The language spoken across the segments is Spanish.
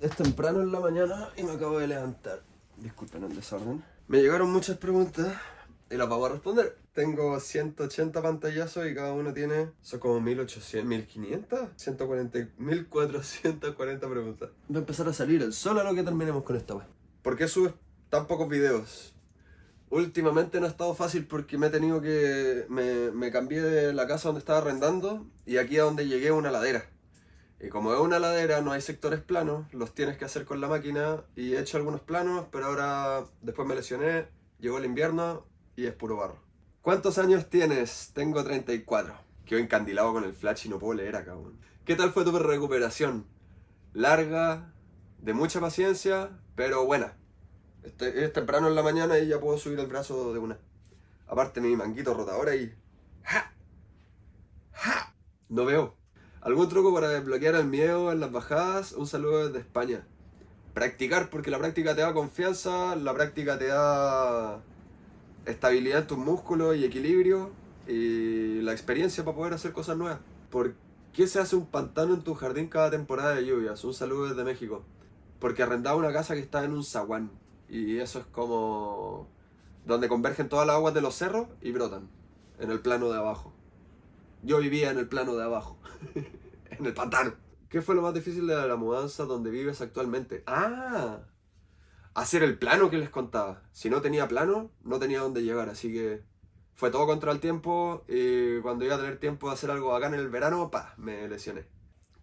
Es temprano en la mañana y me acabo de levantar. Disculpen el desorden. Me llegaron muchas preguntas y las vamos a responder. Tengo 180 pantallazos y cada uno tiene, son como 1800, 1500, 140, 1440 preguntas. Va a empezar a salir el sol a lo que terminemos con esta. ¿Por qué subes tan pocos videos? Últimamente no ha estado fácil porque me he tenido que... Me, me cambié de la casa donde estaba arrendando y aquí a donde llegué una ladera. Y como es una ladera, no hay sectores planos, los tienes que hacer con la máquina y he hecho algunos planos, pero ahora después me lesioné, llegó el invierno y es puro barro. ¿Cuántos años tienes? Tengo 34. Quedo encandilado con el flash y no puedo leer acá. ¿Qué tal fue tu recuperación? Larga, de mucha paciencia, pero buena. Es temprano en la mañana y ya puedo subir el brazo de una. Aparte mi manguito rotador ahí. ¡Ja! ¡Ja! No veo. ¿Algún truco para desbloquear el miedo en las bajadas? Un saludo desde España. Practicar, porque la práctica te da confianza, la práctica te da estabilidad en tus músculos y equilibrio y la experiencia para poder hacer cosas nuevas. ¿Por qué se hace un pantano en tu jardín cada temporada de lluvias? Un saludo desde México. Porque arrendaba una casa que está en un zaguán y eso es como donde convergen todas las aguas de los cerros y brotan en el plano de abajo. Yo vivía en el plano de abajo, en el pantano. ¿Qué fue lo más difícil de la mudanza donde vives actualmente? ¡Ah! Hacer el plano que les contaba. Si no tenía plano, no tenía dónde llegar, así que fue todo contra el tiempo y cuando iba a tener tiempo de hacer algo acá en el verano, pa, me lesioné.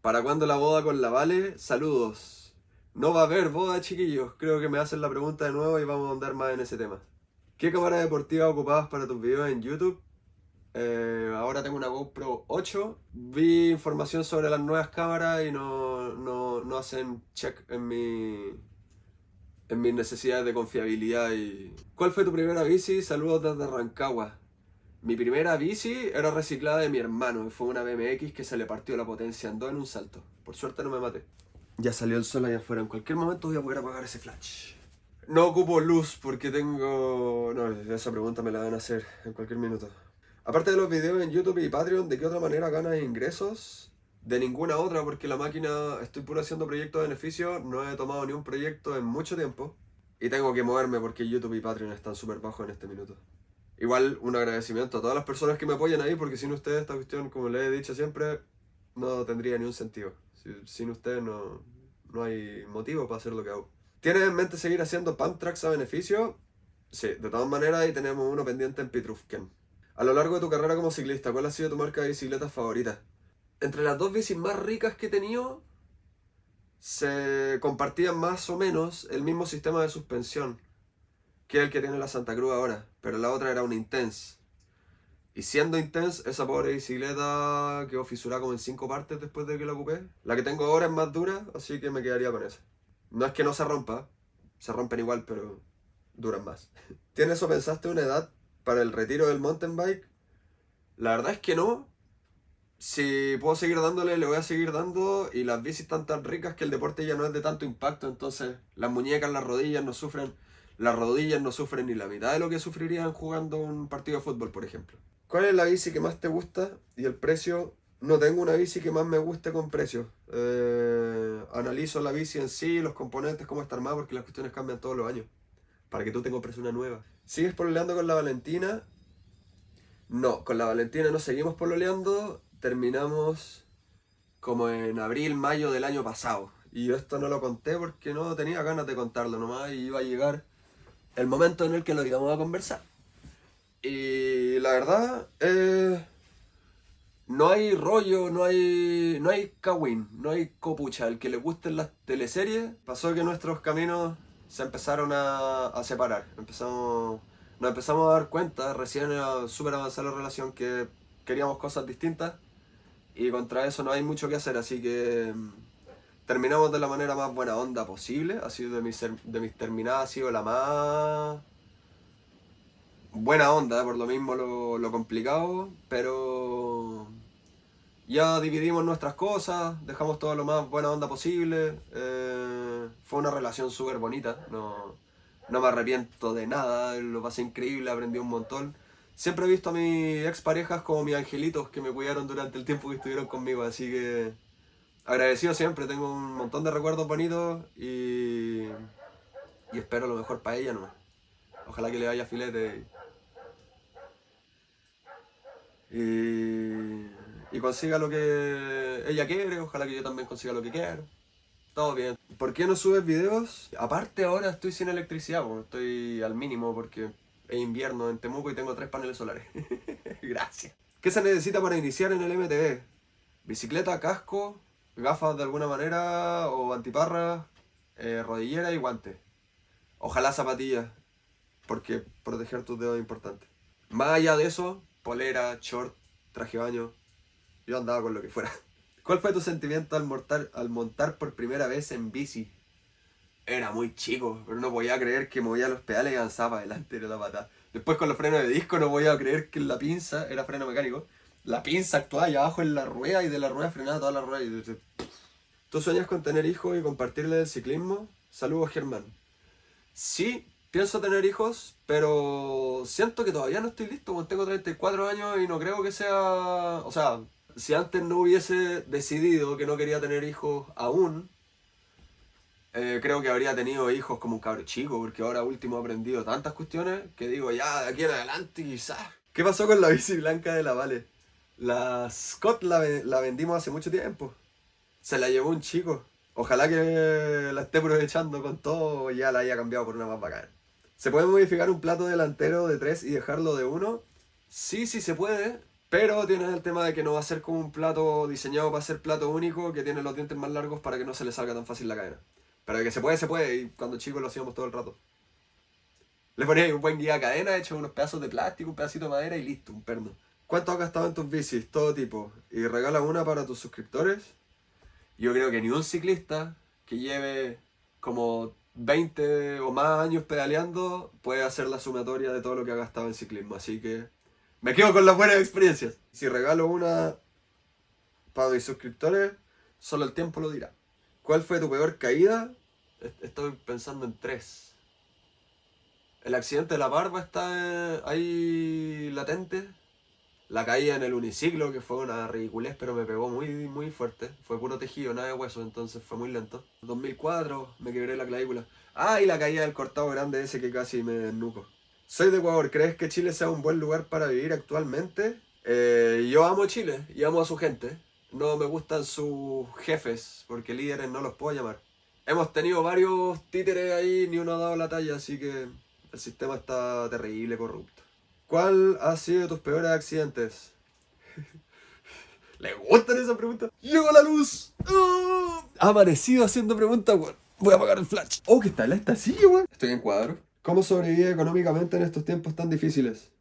¿Para cuándo la boda con la Vale? Saludos. No va a haber boda, chiquillos. Creo que me hacen la pregunta de nuevo y vamos a andar más en ese tema. ¿Qué cámara deportiva ocupabas para tus videos en YouTube? Eh, ahora tengo una GoPro 8. Vi información sobre las nuevas cámaras y no, no, no hacen check en mi en mis necesidades de confiabilidad y... ¿Cuál fue tu primera bici? Saludos desde Rancagua. Mi primera bici era reciclada de mi hermano, fue una BMX que se le partió la potencia, andó en un salto. Por suerte no me maté. Ya salió el sol allá afuera, en cualquier momento voy a poder apagar ese flash. No ocupo luz porque tengo... No, esa pregunta me la van a hacer en cualquier minuto. Aparte de los videos en YouTube y Patreon, ¿de qué otra manera ganas ingresos? De ninguna otra, porque la máquina, estoy puro haciendo proyectos de beneficio, no he tomado ni un proyecto en mucho tiempo. Y tengo que moverme porque YouTube y Patreon están súper bajos en este minuto. Igual, un agradecimiento a todas las personas que me apoyan ahí, porque sin ustedes esta cuestión, como les he dicho siempre, no tendría ni un sentido. Sin ustedes no, no hay motivo para hacer lo que hago. ¿Tienes en mente seguir haciendo pump tracks a beneficio? Sí, de todas maneras ahí tenemos uno pendiente en Pitrufken. A lo largo de tu carrera como ciclista, ¿cuál ha sido tu marca de bicicletas favorita? Entre las dos bicis más ricas que he tenido, se compartían más o menos el mismo sistema de suspensión que el que tiene la Santa Cruz ahora, pero la otra era una Intense. Y siendo Intense, esa pobre bicicleta quedó fisurada como en cinco partes después de que la ocupé. La que tengo ahora es más dura, así que me quedaría con esa. No es que no se rompa, se rompen igual, pero duran más. ¿Tienes o pensaste una edad para el retiro del mountain bike? La verdad es que no. Si puedo seguir dándole, le voy a seguir dando. Y las bicis están tan ricas que el deporte ya no es de tanto impacto. Entonces las muñecas, las rodillas no sufren. Las rodillas no sufren ni la mitad de lo que sufrirían jugando un partido de fútbol, por ejemplo. ¿Cuál es la bici que más te gusta? Y el precio. No tengo una bici que más me guste con precio. Eh, analizo la bici en sí, los componentes, cómo está armada, porque las cuestiones cambian todos los años. Para que tú te compres una nueva. ¿Sigues pololeando con la Valentina? No, con la Valentina no seguimos pololeando. Terminamos como en abril, mayo del año pasado. Y yo esto no lo conté porque no tenía ganas de contarlo nomás. Y iba a llegar el momento en el que lo íbamos a conversar. Y la verdad, eh, no hay rollo, no hay, no hay kawin, no hay copucha. El que le gusten las teleseries, pasó que nuestros caminos se empezaron a, a separar. Empezamos, nos empezamos a dar cuenta, recién era súper avanzada la relación, que queríamos cosas distintas y contra eso no hay mucho que hacer, así que mm, terminamos de la manera más buena onda posible. Ha sido de mis, de mis terminadas, ha sido la más buena onda, por lo mismo lo, lo complicado, pero ya dividimos nuestras cosas, dejamos todo lo más buena onda posible. Eh, fue una relación súper bonita, no, no me arrepiento de nada, lo pasé increíble, aprendí un montón. Siempre he visto a mis exparejas como mis angelitos que me cuidaron durante el tiempo que estuvieron conmigo, así que agradecido siempre, tengo un montón de recuerdos bonitos y, y espero lo mejor para ella nomás. Ojalá que le vaya filete y, y consiga lo que ella quiere, ojalá que yo también consiga lo que quiero. Todo bien. ¿Por qué no subes videos? Aparte ahora estoy sin electricidad, porque estoy al mínimo porque es invierno en Temuco y tengo tres paneles solares. Gracias. ¿Qué se necesita para iniciar en el MTV? Bicicleta, casco, gafas de alguna manera o antiparras, eh, rodillera y guantes. Ojalá zapatillas, porque proteger tus dedos es importante. Más allá de eso, polera, short, traje baño, yo andaba con lo que fuera. ¿Cuál fue tu sentimiento al, montar, al montar por primera vez en bici? Era muy chico, pero no podía creer que movía los pedales y avanzaba adelante de la patada. Después con los frenos de disco no podía creer que la pinza, era freno mecánico, la pinza actuaba allá abajo en la rueda y de la rueda frenaba toda la rueda. Y... ¿Tú sueñas con tener hijos y compartirle el ciclismo? Saludos Germán. Sí, pienso tener hijos, pero siento que todavía no estoy listo, tengo 34 años y no creo que sea... O sea, si antes no hubiese decidido que no quería tener hijos aún, eh, creo que habría tenido hijos como un cabro chico, porque ahora último he aprendido tantas cuestiones que digo, ya, de aquí en adelante quizás. ¿Qué pasó con la bici blanca de la Vale? La Scott la, vendimos hace mucho tiempo. Se la llevó un chico. Ojalá que la esté aprovechando con todo y ya la haya cambiado por una más bacana. ¿Se puede modificar un plato delantero de 3 y dejarlo de 1? Sí, sí se puede, pero tienes el tema de que no va a ser como un plato diseñado para ser plato único que tiene los dientes más largos para que no se le salga tan fácil la cadena. Pero que se puede, se puede, y cuando chicos lo hacíamos todo el rato. Le ponías un buen guía a cadena, hecho unos pedazos de plástico, un pedacito de madera y listo, un perno. ¿Cuánto has gastado en tus bicis? Todo tipo. ¿Y regalas una para tus suscriptores? Yo creo que ni un ciclista que lleve como 20 o más años pedaleando puede hacer la sumatoria de todo lo que ha gastado en ciclismo. Así que me quedo con las buenas experiencias. Si regalo una para mis suscriptores, solo el tiempo lo dirá. ¿Cuál fue tu peor caída? Estoy pensando en tres. El accidente de la barba está ahí latente. La caída en el uniciclo, que fue una ridiculez, pero me pegó muy, muy fuerte. Fue puro tejido, nada de hueso, entonces fue muy lento. 2004, me quebré la clavícula. Ah, y la caída del cortado grande ese que casi me desnuco. Soy de Ecuador, ¿crees que Chile sea un buen lugar para vivir actualmente? Eh, yo amo Chile y amo a su gente. No me gustan sus jefes, porque líderes no los puedo llamar. Hemos tenido varios títeres ahí, ni uno ha dado la talla, así que el sistema está terrible, corrupto. ¿Cuál ha sido tus peores accidentes? ¿Le gustan esas preguntas? ¡Llegó la luz! ¡Oh! Ha aparecido haciendo preguntas, weón. Voy a apagar el flash. Oh, ¿qué tal esta silla, weón? Estoy en cuadro. ¿Cómo sobrevive económicamente en estos tiempos tan difíciles?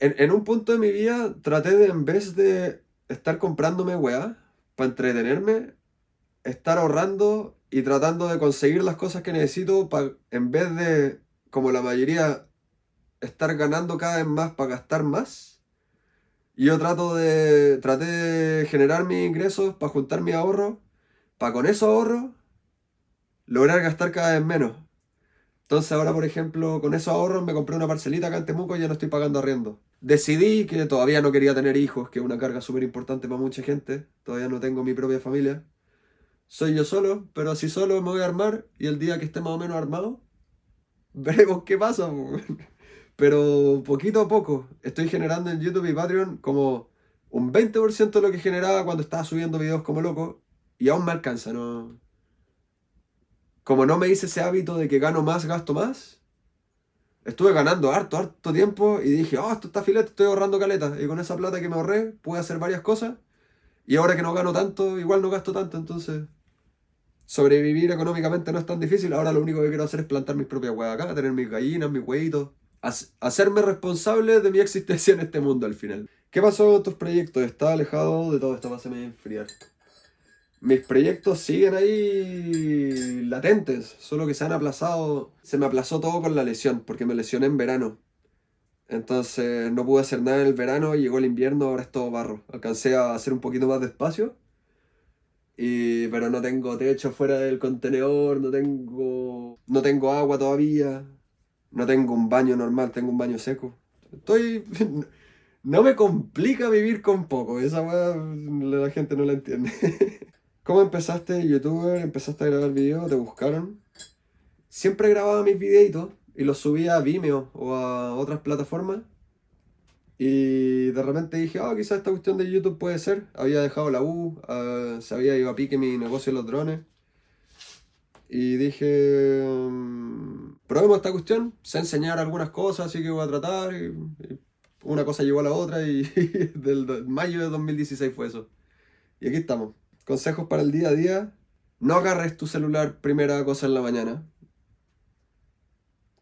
En, un punto de mi vida traté de, en vez de estar comprándome weá para entretenerme, estar ahorrando y tratando de conseguir las cosas que necesito para, en vez de, como la mayoría, estar ganando cada vez más para gastar más. Y yo trato de, traté de generar mis ingresos para juntar mi ahorro, para con esos ahorros lograr gastar cada vez menos. Entonces ahora, por ejemplo, con esos ahorros me compré una parcelita acá en Temuco y ya no estoy pagando arriendo. Decidí que todavía no quería tener hijos, que es una carga súper importante para mucha gente. Todavía no tengo mi propia familia. Soy yo solo, pero así solo me voy a armar y el día que esté más o menos armado, veremos qué pasa. Pero poquito a poco estoy generando en YouTube y Patreon como un 20% de lo que generaba cuando estaba subiendo videos como loco y aún me alcanza, no, como no me hice ese hábito de que gano más, gasto más, estuve ganando harto, harto tiempo y dije, oh, esto está filete, estoy ahorrando caleta. Y con esa plata que me ahorré, pude hacer varias cosas. Y ahora que no gano tanto, igual no gasto tanto, entonces sobrevivir económicamente no es tan difícil. Ahora lo único que quiero hacer es plantar mis propias huevas acá, tener mis gallinas, mis huevitos. Hacerme responsable de mi existencia en este mundo al final. ¿Qué pasó con tus proyectos? Estaba alejado de todo esto, va a enfriar mis proyectos siguen ahí latentes, solo que se han aplazado. Se me aplazó todo con la lesión, porque me lesioné en verano. Entonces no pude hacer nada en el verano, llegó el invierno, ahora es todo barro. Alcancé a hacer un poquito más de espacio, pero no tengo techo fuera del contenedor, no tengo, no tengo agua todavía, no tengo un baño normal, tengo un baño seco. Estoy... No me complica vivir con poco, esa la gente no la entiende. ¿Cómo empezaste youtuber? ¿Empezaste a grabar videos? ¿Te buscaron? Siempre grababa mis videitos y los subía a Vimeo o a otras plataformas. Y de repente dije, ah, quizás esta cuestión de YouTube puede ser. Había dejado la U, uh, se había ido a pique mi negocio de los drones. Y dije, mm, probemos esta cuestión, sé enseñar algunas cosas, así que voy a tratar. Y, una cosa llevó a la otra y del mayo de 2016 fue eso. Y aquí estamos. Consejos para el día a día. No agarres tu celular primera cosa en la mañana.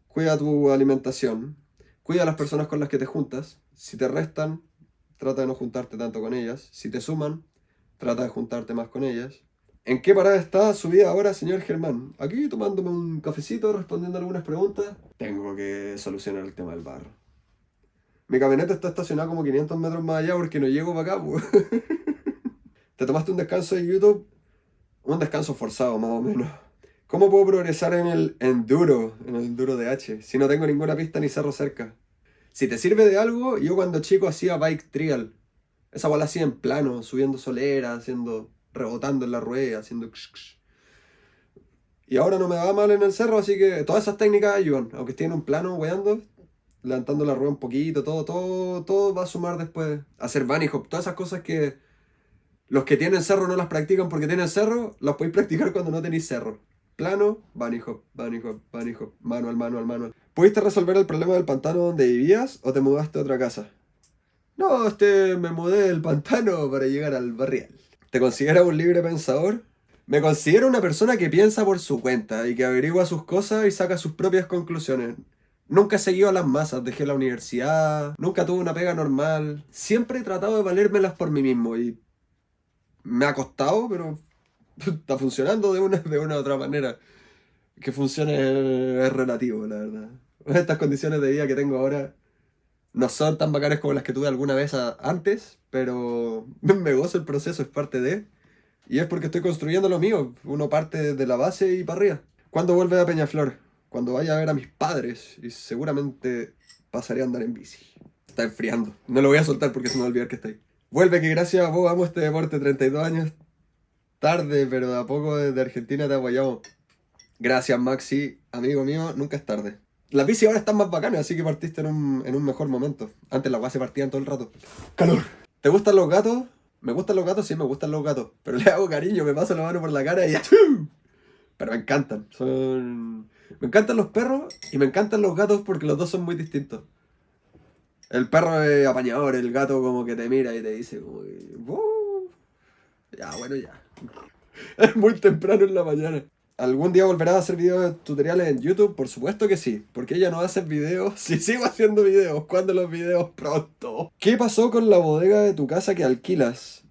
Cuida tu alimentación. Cuida a las personas con las que te juntas. Si te restan, trata de no juntarte tanto con ellas. Si te suman, trata de juntarte más con ellas. ¿En qué parada está su vida ahora, señor Germán? Aquí tomándome un cafecito, respondiendo algunas preguntas. Tengo que solucionar el tema del barro. Mi camioneta está estacionada como 500 metros más allá porque no llego para acá. ¿Te tomaste un descanso de YouTube? Un descanso forzado, más o menos. ¿Cómo puedo progresar en el enduro, en el enduro de H, si no tengo ninguna pista ni cerro cerca? Si te sirve de algo, yo cuando chico hacía bike trial. Esa bola hacía en plano, subiendo solera, haciendo, rebotando en la rueda, haciendo... Y ahora no me va mal en el cerro, así que todas esas técnicas ayudan. Aunque esté en un plano, weando, levantando la rueda un poquito, todo, todo, todo va a sumar después. Hacer bunny hop, todas esas cosas que los que tienen cerro no las practican porque tienen cerro, las podéis practicar cuando no tenéis cerro. Plano, bunny hop, bunny hop, bunny hop, manual, manual, manual. ¿Pudiste resolver el problema del pantano donde vivías o te mudaste a otra casa? No, este, me mudé del pantano para llegar al barrial. ¿Te consideras un libre pensador? Me considero una persona que piensa por su cuenta y que averigua sus cosas y saca sus propias conclusiones. Nunca he seguido a las masas, dejé la universidad, nunca tuve una pega normal. Siempre he tratado de valérmelas por mí mismo y me ha costado, pero está funcionando de una, de una u otra manera. Que funcione es relativo, la verdad. Estas condiciones de vida que tengo ahora no son tan bacanas como las que tuve alguna vez antes, pero me gozo el proceso, es parte de... Y es porque estoy construyendo lo mío. Uno parte desde la base y para arriba. ¿Cuándo vuelve a Peñaflor? Cuando vaya a ver a mis padres y seguramente pasaré a andar en bici. Está enfriando. No lo voy a soltar porque se me va a olvidar que está. Vuelve que gracias a vos amo este deporte. 32 años tarde, pero de a poco desde Argentina te apoyamos. Gracias Maxi, amigo mío, nunca es tarde. Las bici ahora están más bacanas, así que partiste en un, en un mejor momento. Antes las guas se partían todo el rato. ¡Calor! ¿Te gustan los gatos? ¿Me gustan los gatos? Sí, me gustan los gatos. Pero le hago cariño, me paso la mano por la cara y... Pero me encantan. Son... Me encantan los perros y me encantan los gatos porque los dos son muy distintos. El perro es apañador, el gato como que te mira y te dice como Ya, bueno, ya. Es muy temprano en la mañana. ¿Algún día volverás a hacer videos tutoriales en YouTube? Por supuesto que sí. Porque ella no hace videos. Si sigo haciendo videos. ¿Cuándo los videos? Pronto. ¿Qué pasó con la bodega de tu casa que alquilas?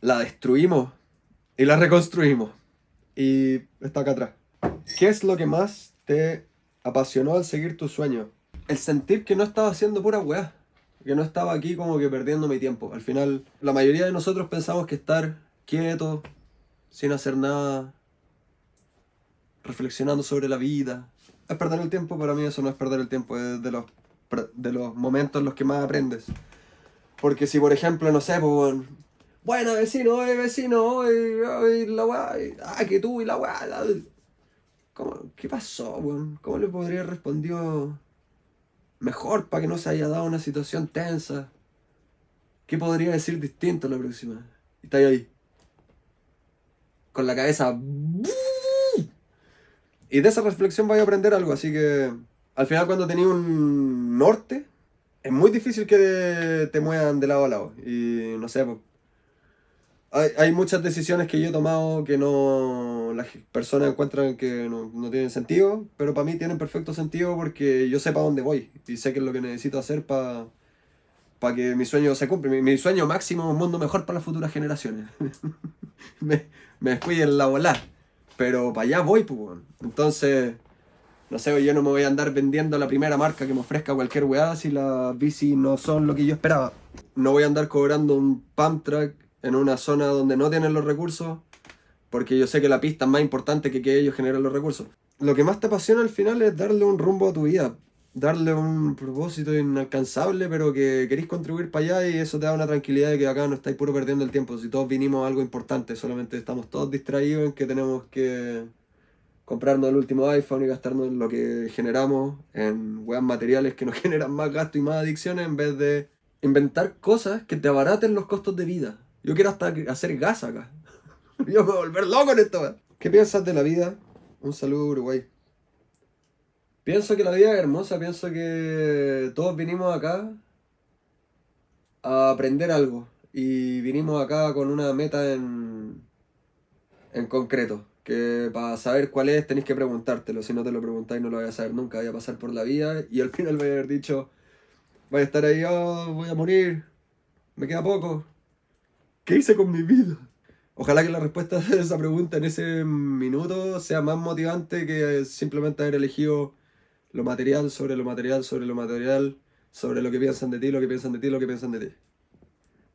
La destruimos. Y la reconstruimos. Y está acá atrás. ¿Qué es lo que más te apasionó al seguir tu sueño? El sentir que no estaba haciendo pura weá. Que no estaba aquí como que perdiendo mi tiempo. Al final, la mayoría de nosotros pensamos que estar quieto, sin hacer nada, reflexionando sobre la vida, es perder el tiempo. Para mí eso no es perder el tiempo, es de los, de los momentos en los que más aprendes. Porque si, por ejemplo, no sé, pues, bueno, vecino, eh, vecino, eh, la weá, ah, que tú y la weá, ¿Cómo, ¿Qué pasó, weón? ¿Cómo le podría haber respondido mejor para que no se haya dado una situación tensa? ¿Qué podría decir distinto la próxima? Y está ahí. Con la cabeza. Y de esa reflexión voy a aprender algo, así que al final cuando tenía un norte, es muy difícil que te muevan de lado a lado. Y no sé, pues, hay, muchas decisiones que yo he tomado que no las personas encuentran que no, tienen sentido, pero para mí tienen perfecto sentido porque yo sé para dónde voy y sé qué es lo que necesito hacer para para que mi sueño se cumpla. Mi, sueño máximo es un mundo mejor para las futuras generaciones. me, me descuiden la bola. Pero para allá voy, pues. Entonces, no sé, yo no me voy a andar vendiendo la primera marca que me ofrezca cualquier weá si las bici no son lo que yo esperaba. No voy a andar cobrando un pump track en una zona donde no tienen los recursos, porque yo sé que la pista es más importante que que ellos generen los recursos. Lo que más te apasiona al final es darle un rumbo a tu vida. darle un propósito inalcanzable, pero que queréis contribuir para allá y eso te da una tranquilidad de que acá no estáis puro perdiendo el tiempo. Si todos vinimos a algo importante, solamente estamos todos distraídos en que tenemos que comprarnos el último iPhone y gastarnos lo que generamos en weas materiales que nos generan más gasto y más adicciones en vez de inventar cosas que te abaraten los costos de vida. Yo quiero hasta hacer gas acá. Yo me voy a volver loco en esto. ¿Qué piensas de la vida? Un saludo Uruguay. Pienso que la vida es hermosa, pienso que todos vinimos acá a aprender algo y vinimos acá con una meta en, en concreto, que para saber cuál es tenéis que preguntártelo, si no te lo preguntáis no lo vais a saber nunca, voy a pasar por la vida y al final voy a haber dicho, voy a estar ahí, oh, voy a morir, me queda poco, ¿qué hice con mi vida? Ojalá que la respuesta de esa pregunta en ese minuto sea más motivante que simplemente haber elegido lo material sobre lo material sobre lo material, sobre lo que piensan de ti, lo que piensan de ti, lo que piensan de ti.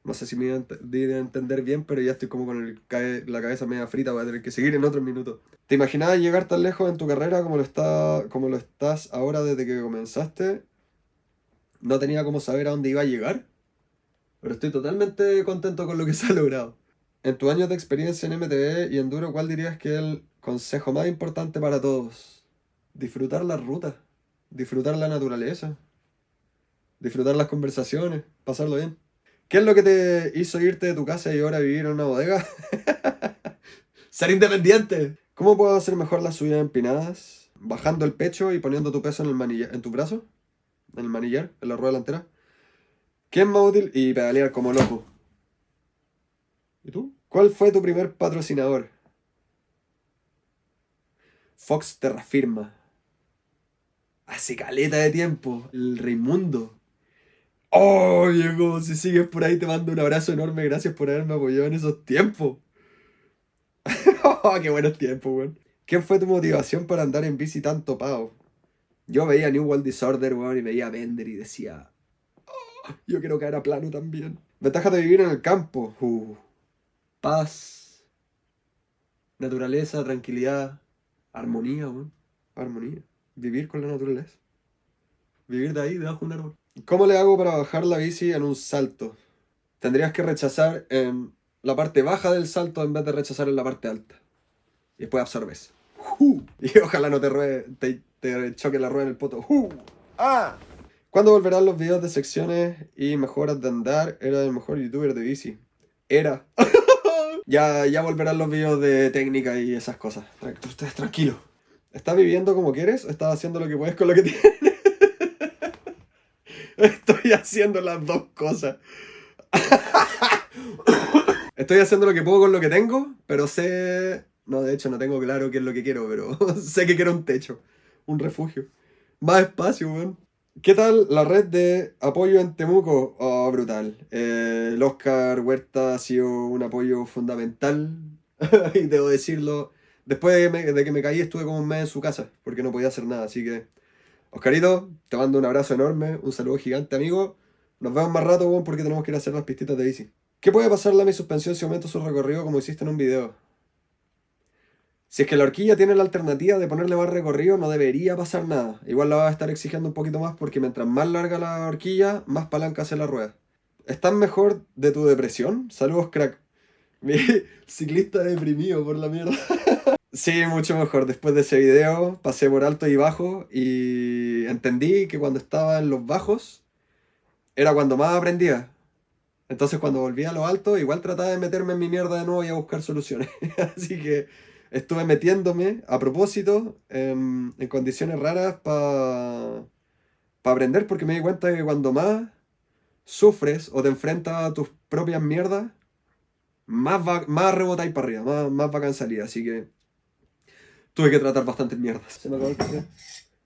No sé si me di a entender bien, pero ya estoy como con la cabeza media frita, voy a tener que seguir en otros minutos. ¿Te imaginabas llegar tan lejos en tu carrera como lo, está, como lo estás ahora desde que comenzaste? No tenía como saber a dónde iba a llegar, pero estoy totalmente contento con lo que se ha logrado. En tu años de experiencia en MTV y Enduro, ¿cuál dirías que es el consejo más importante para todos? Disfrutar la ruta disfrutar la naturaleza, disfrutar las conversaciones, pasarlo bien. ¿Qué es lo que te hizo irte de tu casa y ahora vivir en una bodega? Ser independiente. ¿Cómo puedo hacer mejor las subidas empinadas? Bajando el pecho y poniendo tu peso en, el manillar, en tu brazo, en el manillar, en la rueda delantera. ¿Qué es más útil? Y pedalear como loco. ¿Y tú? ¿Cuál fue tu primer patrocinador? Fox Terrafirma hace caleta de tiempo, el Raimundo. Oh, viejo, si sigues por ahí te mando un abrazo enorme, gracias por haberme apoyado en esos tiempos. oh, qué buenos tiempos, weón. ¿Qué fue tu motivación para andar en bici tanto pavo? Yo veía New World Disorder, weón, y veía Bender y decía, yo quiero caer a plano también. Ventajas de vivir en el campo. Uh, paz, naturaleza, tranquilidad, armonía, weón. Armonía vivir con la naturaleza. Vivir de ahí, debajo de un árbol. ¿Cómo le hago para bajar la bici en un salto? Tendrías que rechazar en la parte baja del salto en vez de rechazar en la parte alta. Y después absorbes. Y ojalá no te, te, choque la rueda en el poto. ¡Ah! ¿Cuándo volverán los videos de secciones y mejoras de andar? Era el mejor youtuber de bici. Era. ya, ya volverán los videos de técnica y esas cosas. Ustedes tranquilos. ¿Estás viviendo como quieres estás haciendo lo que puedes con lo que tienes? Estoy haciendo las dos cosas. Estoy haciendo lo que puedo con lo que tengo, pero sé... No, de hecho no tengo claro qué es lo que quiero, pero sé que quiero un techo, un refugio. Más espacio, weón. ¿Qué tal la red de apoyo en Temuco? Oh, brutal. Eh, el Oscar Huerta ha sido un apoyo fundamental. y debo decirlo, Después de, que me caí estuve como un mes en su casa, porque no podía hacer nada, así que... Oscarito, te mando un abrazo enorme, un saludo gigante, amigo. Nos vemos más rato, porque tenemos que ir a hacer las pistitas de bici. ¿Qué puede pasarle a mi suspensión si aumento su recorrido como hiciste en un video? Si es que la horquilla tiene la alternativa de ponerle más recorrido, no debería pasar nada. Igual la va a estar exigiendo un poquito más porque mientras más larga la horquilla, más palanca hace la rueda. ¿Estás mejor de tu depresión? Saludos, crack. Mi ciclista deprimido por la mierda. Sí, mucho mejor. Después de ese video pasé por alto y bajo y entendí que cuando estaba en los bajos era cuando más aprendía. Entonces cuando volví a lo alto igual trataba de meterme en mi mierda de nuevo y a buscar soluciones. Así que estuve metiéndome a propósito en, condiciones raras para aprender porque me di cuenta que cuando más sufres o te enfrentas a tus propias mierdas, más, va, más rebotáis para arriba, más, más bacán salir. Así que tuve que tratar bastantes mierdas. Se me acabó el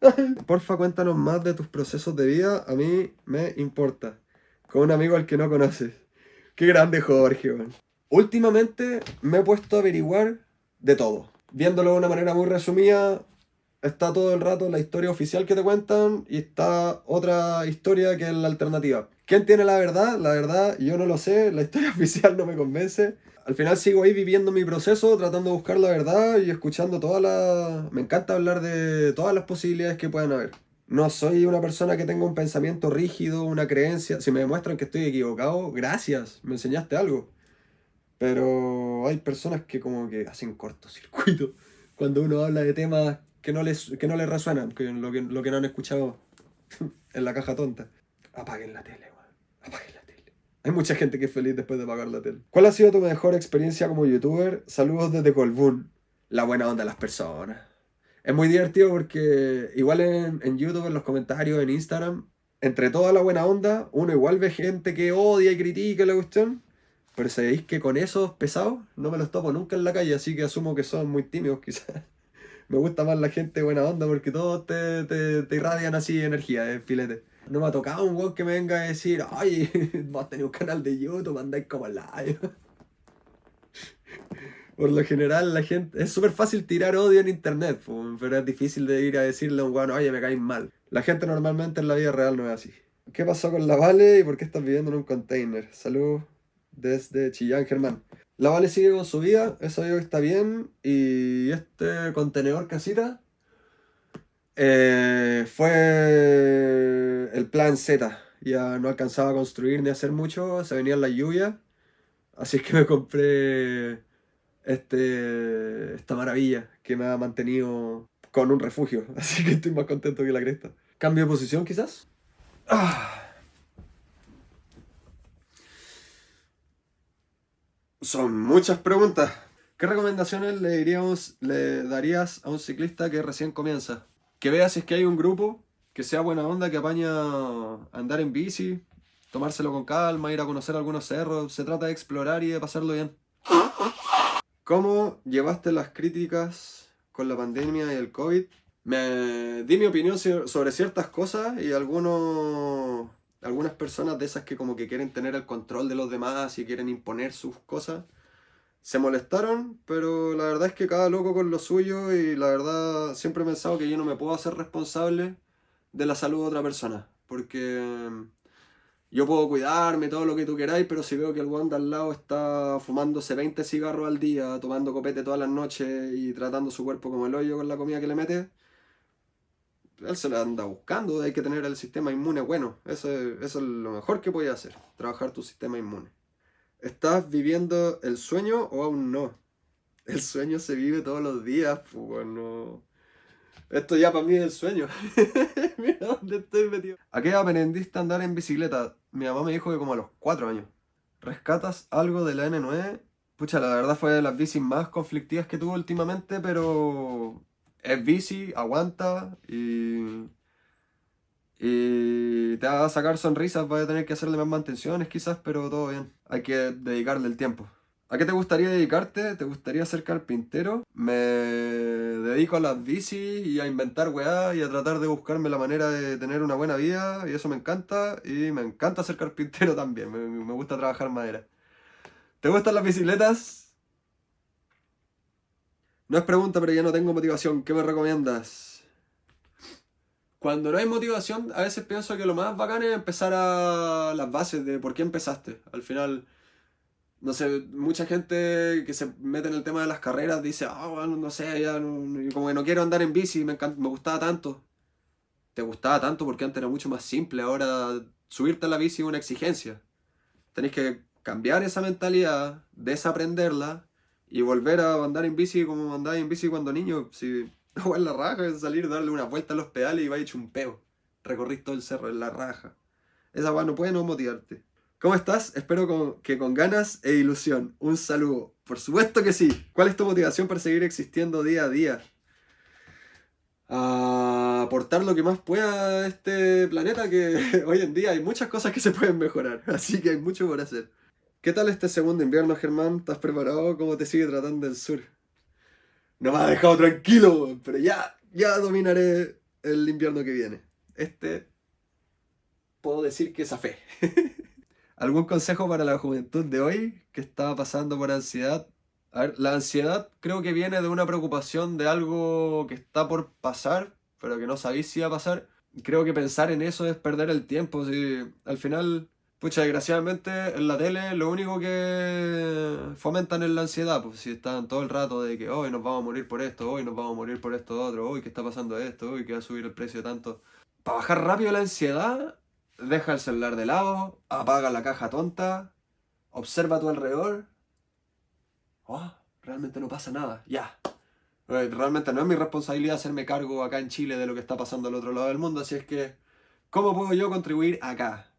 Porfa, cuéntanos más de tus procesos de vida. A mí me importa. Con un amigo al que no conoces. Qué grande Jorge, man. Últimamente me he puesto a averiguar de todo. Viéndolo de una manera muy resumida, está todo el rato la historia oficial que te cuentan y está otra historia que es la alternativa. ¿Quién tiene la verdad? La verdad yo no lo sé, la historia oficial no me convence al final sigo ahí viviendo mi proceso, tratando de buscar la verdad y escuchando todas las... Me encanta hablar de todas las posibilidades que puedan haber. No soy una persona que tenga un pensamiento rígido, una creencia. Si me demuestran que estoy equivocado, gracias, me enseñaste algo. Pero hay personas que como que hacen cortocircuito cuando uno habla de temas que no les, que no les resuenan, que lo, que lo que no han escuchado en la caja tonta. Apaguen la tele, weón. Apaguen la tele. Hay mucha gente que es feliz después de apagar la tele. ¿Cuál ha sido tu mejor experiencia como youtuber? Saludos desde Colbún. La buena onda de las personas. Es muy divertido porque igual en, en YouTube, en los comentarios, en Instagram, entre toda la buena onda, uno igual ve gente que odia y critica la cuestión. Pero sabéis que con esos pesados no me los topo nunca en la calle, así que asumo que son muy tímidos quizás. me gusta más la gente buena onda porque todos te, te, te irradian así energía, eh, filete. No me ha tocado un weón que me venga a decir, ay, vos tenés un canal de YouTube, andáis como live. Por lo general, la gente. Es súper fácil tirar odio en internet, pero es difícil de ir a decirle a un weón, oye, me caes mal. La gente normalmente en la vida real no es así. ¿Qué pasó con la Vale y por qué estás viviendo en un container? Salud desde Chillán, Germán. La Vale sigue con su vida, eso digo que está bien. Y este contenedor casita eh, fue el plan Z. Ya no alcanzaba a construir ni a hacer mucho, se venía la lluvia. Así que me compré este, esta maravilla que me ha mantenido con un refugio. Así que estoy más contento que la cresta. ¿Cambio de posición quizás? Ah. Son muchas preguntas. ¿Qué recomendaciones le, diríamos, le darías a un ciclista que recién comienza? Que vea si es que hay un grupo, que sea buena onda, que apaña andar en bici, tomárselo con calma, ir a conocer algunos cerros. Se trata de explorar y de pasarlo bien. ¿Cómo llevaste las críticas con la pandemia y el COVID? Me di mi opinión sobre ciertas cosas y algunos algunas personas de esas que como que quieren tener el control de los demás y quieren imponer sus cosas, se molestaron, pero la verdad es que cada loco con lo suyo y la verdad siempre he pensado que yo no me puedo hacer responsable de la salud de otra persona, porque mm, yo puedo cuidarme, todo lo que tú queráis, pero si veo que el guan de al lado está fumándose 20 cigarros al día, tomando copete todas las noches y tratando su cuerpo como el hoyo con la comida que le mete, él se la anda buscando, hay que tener el sistema inmune bueno. Eso, es lo mejor que puedes hacer, trabajar tu sistema inmune. ¿Estás viviendo el sueño o aún no? El sueño se vive todos los días, pues no. Esto ya para mí es el sueño. Mira dónde estoy metido. ¿A qué aprendiste a andar en bicicleta? Mi mamá me dijo que como a los 4 años. ¿Rescatas algo de la N9? Pucha, la verdad fue de las bicis más conflictivas que tuve últimamente, pero es bici, aguanta y, y te va a sacar sonrisas, vas a tener que hacerle más mantenciones quizás, pero todo bien. Hay que dedicarle el tiempo. ¿A qué te gustaría dedicarte? ¿Te gustaría ser carpintero? Me dedico a las bici y a inventar weá y a tratar de buscarme la manera de tener una buena vida y eso me encanta y me encanta ser carpintero también, me, me gusta trabajar madera. ¿Te gustan las bicicletas? No es pregunta, pero ya no tengo motivación. ¿Qué me recomiendas? Cuando no hay motivación, a veces pienso que lo más bacán es empezar a las bases de por qué empezaste. Al final, no sé, mucha gente que se mete en el tema de las carreras dice, ah, bueno, no sé, ya como que no quiero andar en bici, me, me gustaba tanto. Te gustaba tanto porque antes era mucho más simple, ahora subirte a la bici es una exigencia. Tenés que cambiar esa mentalidad, desaprenderla y volver a andar en bici como andaba en bici cuando niño, si no en la raja, salir, darle una vuelta a los pedales y va hecho un peo. Recorrís todo el cerro en la raja. Esa va no puede no motivarte. ¿Cómo estás? Espero que con ganas e ilusión. Un saludo. Por supuesto que sí. ¿Cuál es tu motivación para seguir existiendo día a día? A aportar lo que más pueda a este planeta que hoy en día hay muchas cosas que se pueden mejorar. Así que hay mucho por hacer. ¿Qué tal este segundo invierno, Germán? ¿Estás preparado? ¿Cómo te sigue tratando el sur? No me ha dejado tranquilo, pero ya, ya dominaré el invierno que viene. Este, puedo decir que es a fe. ¿Algún consejo para la juventud de hoy que está pasando por ansiedad? A ver, la ansiedad creo que viene de una preocupación de algo que está por pasar, pero que no sabéis si va a pasar. Creo que pensar en eso es perder el tiempo. Si al final Pucha, desgraciadamente en la tele lo único que fomentan es la ansiedad, pues si están todo el rato de que hoy nos vamos a morir por esto, hoy nos vamos a morir por esto otro, hoy que está pasando esto, hoy que va a subir el precio tanto. Para bajar rápido la ansiedad, deja el celular de lado, apaga la caja tonta, observa a tu alrededor. Oh, realmente no pasa nada, ya. Eh, Realmente no es mi responsabilidad hacerme cargo acá en Chile de lo que está pasando al otro lado del mundo, así es que, ¿cómo puedo yo contribuir acá?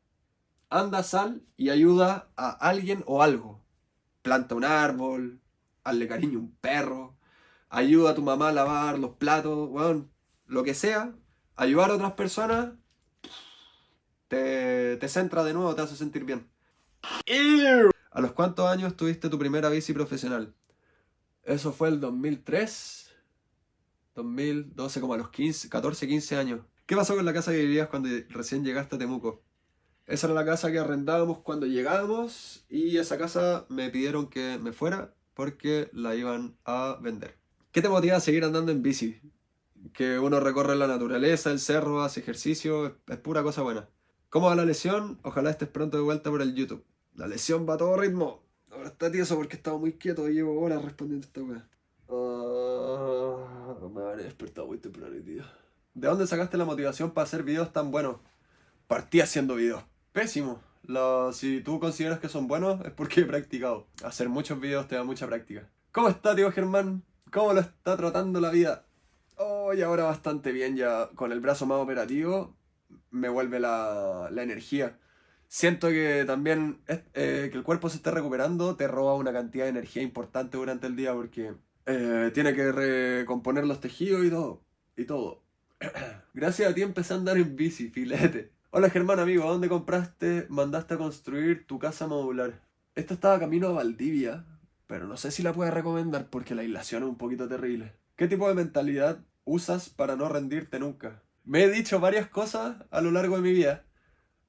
Anda, sal y ayuda a alguien o algo. Planta un árbol, hazle cariño a un perro, ayuda a tu mamá a lavar los platos, weón, lo que sea. Ayudar a otras personas te, te centra de nuevo, te hace sentir bien. ¿A los cuántos años tuviste tu primera bici profesional? Eso fue el 2003, 2012, como a los 15, 14, 15 años. ¿Qué pasó con la casa que vivías cuando recién llegaste a Temuco? Esa era la casa que arrendábamos cuando llegábamos y esa casa me pidieron que me fuera porque la iban a vender. ¿Qué te motiva a seguir andando en bici? Que uno recorre la naturaleza, el cerro, hace ejercicio, es, pura cosa buena. ¿Cómo va la lesión? Ojalá estés pronto de vuelta por el YouTube. La lesión va a todo ritmo. Ahora está tieso porque estaba muy quieto y llevo horas respondiendo a esta weá. Ah, me habré despertado muy temprano, tío. ¿De dónde sacaste la motivación para hacer videos tan buenos? Partí haciendo videos pésimos. Lo- si tú consideras que son buenos, es porque he practicado. Hacer muchos videos te da mucha práctica. ¿Cómo está, tío Germán? ¿Cómo lo está tratando la vida? Oh, y ahora bastante bien, ya con el brazo más operativo me vuelve la, la energía. Siento que también eh, que el cuerpo se esté recuperando te roba una cantidad de energía importante durante el día porque eh, tiene que recomponer los tejidos y todo. Y todo. Gracias a ti empecé a andar en bici, filete. Hola Germán, amigo, ¿a dónde compraste, mandaste a construir tu casa modular? Esta estaba camino a Valdivia, pero no sé si la puedes recomendar porque la aislación es un poquito terrible. ¿Qué tipo de mentalidad usas para no rendirte nunca? Me he dicho varias cosas a lo largo de mi vida.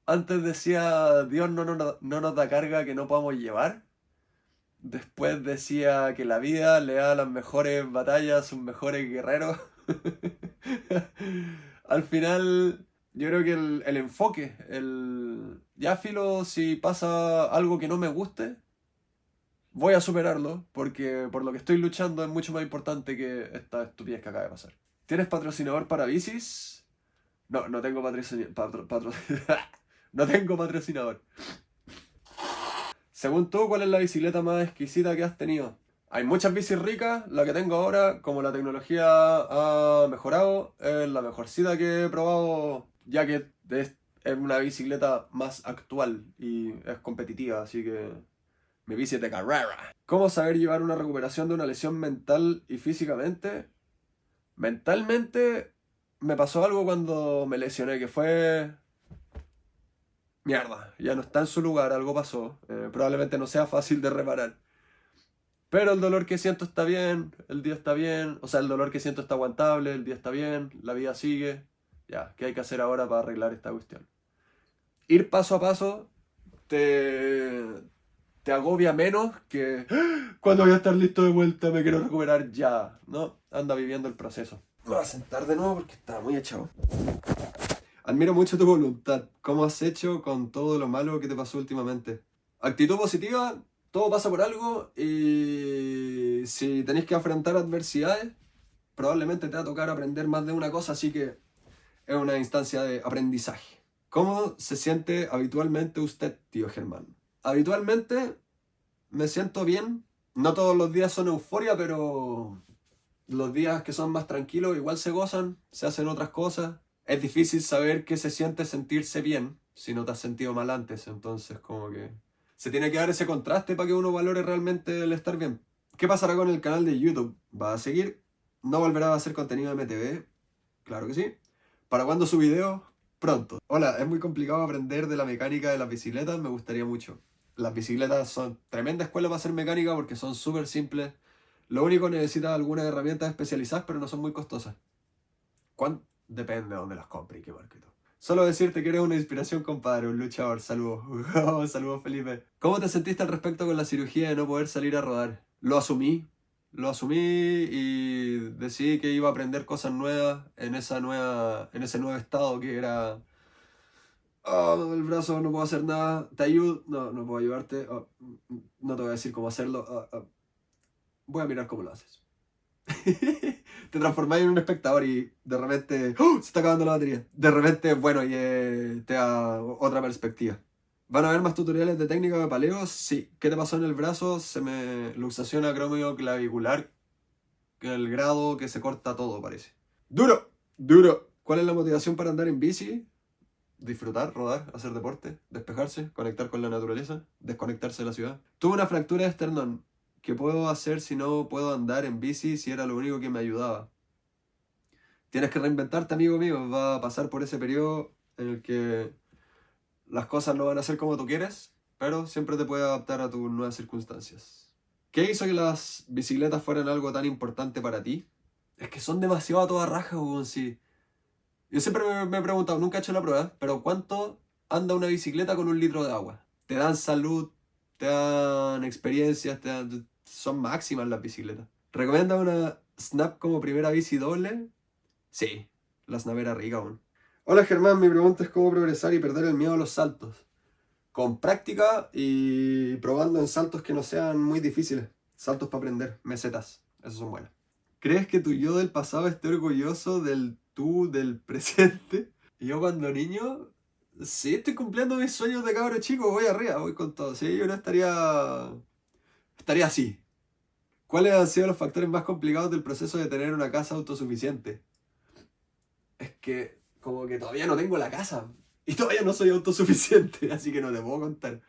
Antes decía, Dios no, no, no nos da carga que no podamos llevar. Después decía que la vida le da las mejores batallas, sus mejores guerreros. Al final, yo creo que el, el enfoque, el... Ya filo, si pasa algo que no me guste, voy a superarlo, porque por lo que estoy luchando es mucho más importante que esta estupidez que acaba de pasar. ¿Tienes patrocinador para bicis? No, no tengo patrocinador. no tengo patrocinador. Según tú, ¿cuál es la bicicleta más exquisita que has tenido? Hay muchas bicis ricas, la que tengo ahora, como la tecnología ha mejorado, es la mejorcita que he probado, ya que es, una bicicleta más actual y es competitiva, así que mi bici de carrera. ¿Cómo saber llevar una recuperación de una lesión mental y físicamente? Mentalmente me pasó algo cuando me lesioné, que fue... Mierda, ya no está en su lugar, algo pasó. Eh, probablemente no sea fácil de reparar. Pero el dolor que siento está bien, el día está bien, o sea, el dolor que siento está aguantable, el día está bien, la vida sigue. Ya, ¿qué hay que hacer ahora para arreglar esta cuestión? Ir paso a paso te, te agobia menos que "¡Ah! cuando voy a estar listo de vuelta me quiero recuperar ya. No, anda viviendo el proceso. Me voy a sentar de nuevo porque estaba muy echado. Admiro mucho tu voluntad. ¿Cómo has hecho con todo lo malo que te pasó últimamente? Actitud positiva, todo pasa por algo y si tenéis que afrontar adversidades, probablemente te va a tocar aprender más de una cosa, así que es una instancia de aprendizaje. ¿Cómo se siente habitualmente usted, tío Germán? Habitualmente me siento bien. No todos los días son euforia, pero los días que son más tranquilos igual se gozan, se hacen otras cosas. Es difícil saber qué se siente sentirse bien si no te has sentido mal antes, entonces como que se tiene que dar ese contraste para que uno valore realmente el estar bien. ¿Qué pasará con el canal de YouTube? ¿Va a seguir? ¿No volverá a hacer contenido de MTV? Claro que sí. ¿Para cuándo su video? Pronto. Hola, es muy complicado aprender de la mecánica de las bicicletas, me gustaría mucho. Las bicicletas son tremenda escuela para hacer mecánica porque son súper simples. Lo único necesitas algunas herramientas especializadas, pero no son muy costosas. ¿Cuán? Depende de dónde las compre y qué todo. Solo decirte que eres una inspiración, compadre, un luchador. Saludos. Saludos, Felipe. ¿Cómo te sentiste al respecto con la cirugía de no poder salir a rodar? Lo asumí. Lo asumí y decidí que iba a aprender cosas nuevas en, esa nueva, en ese nuevo estado que era... Oh, el brazo, no puedo hacer nada. ¿Te ayudo? No, no puedo ayudarte. Oh, no te voy a decir cómo hacerlo. Oh, oh. Voy a mirar cómo lo haces. te transformáis en un espectador y de repente se está acabando la batería. De repente, bueno, y eh, te da otra perspectiva. ¿Van a haber más tutoriales de técnica de paleo? Sí. ¿Qué te pasó en el brazo? Se me luxación clavicular. El grado que se corta todo, parece. ¡Duro! ¡Duro! ¿Cuál es la motivación para andar en bici? Disfrutar, rodar, hacer deporte, despejarse, conectar con la naturaleza, desconectarse de la ciudad. Tuve una fractura de esternón. ¿Qué puedo hacer si no puedo andar en bici si era lo único que me ayudaba? Tienes que reinventarte, amigo mío. Va a pasar por ese periodo en el que las cosas no van a ser como tú quieres, pero siempre te puedes adaptar a tus nuevas circunstancias. ¿Qué hizo que las bicicletas fueran algo tan importante para ti? Es que son demasiado a toda raja, weón. Yo siempre me, he preguntado, nunca he hecho la prueba, pero ¿cuánto anda una bicicleta con un litro de agua? Te dan salud, te dan experiencias, te dan, son máximas las bicicletas. ¿Recomienda una Snap como primera bici doble? Sí, la Snap era rica aún. Hola Germán, mi pregunta es cómo progresar y perder el miedo a los saltos. Con práctica y probando en saltos que no sean muy difíciles. Saltos para aprender, mesetas, esos son buenos. ¿Crees que tu yo del pasado esté orgulloso del tú del presente? Yo cuando niño, sí estoy cumpliendo mis sueños de cabro chico, voy arriba, voy con todo. Sí, yo no estaría... estaría así. ¿Cuáles han sido los factores más complicados del proceso de tener una casa autosuficiente? Es que como que todavía no tengo la casa. Y todavía no soy autosuficiente, así que no te puedo contar.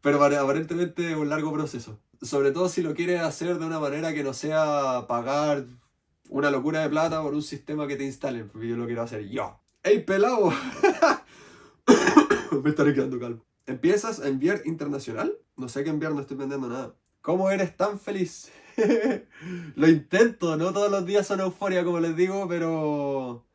Pero aparentemente es un largo proceso. Sobre todo si lo quieres hacer de una manera que no sea pagar una locura de plata por un sistema que te instalen, porque yo lo quiero hacer yo. ¡Ey, pelado! Me estaré quedando calmo. ¿Empiezas a enviar internacional? No sé qué enviar, no estoy vendiendo nada. ¿Cómo eres tan feliz? lo intento, no todos los días son euforia, como les digo, pero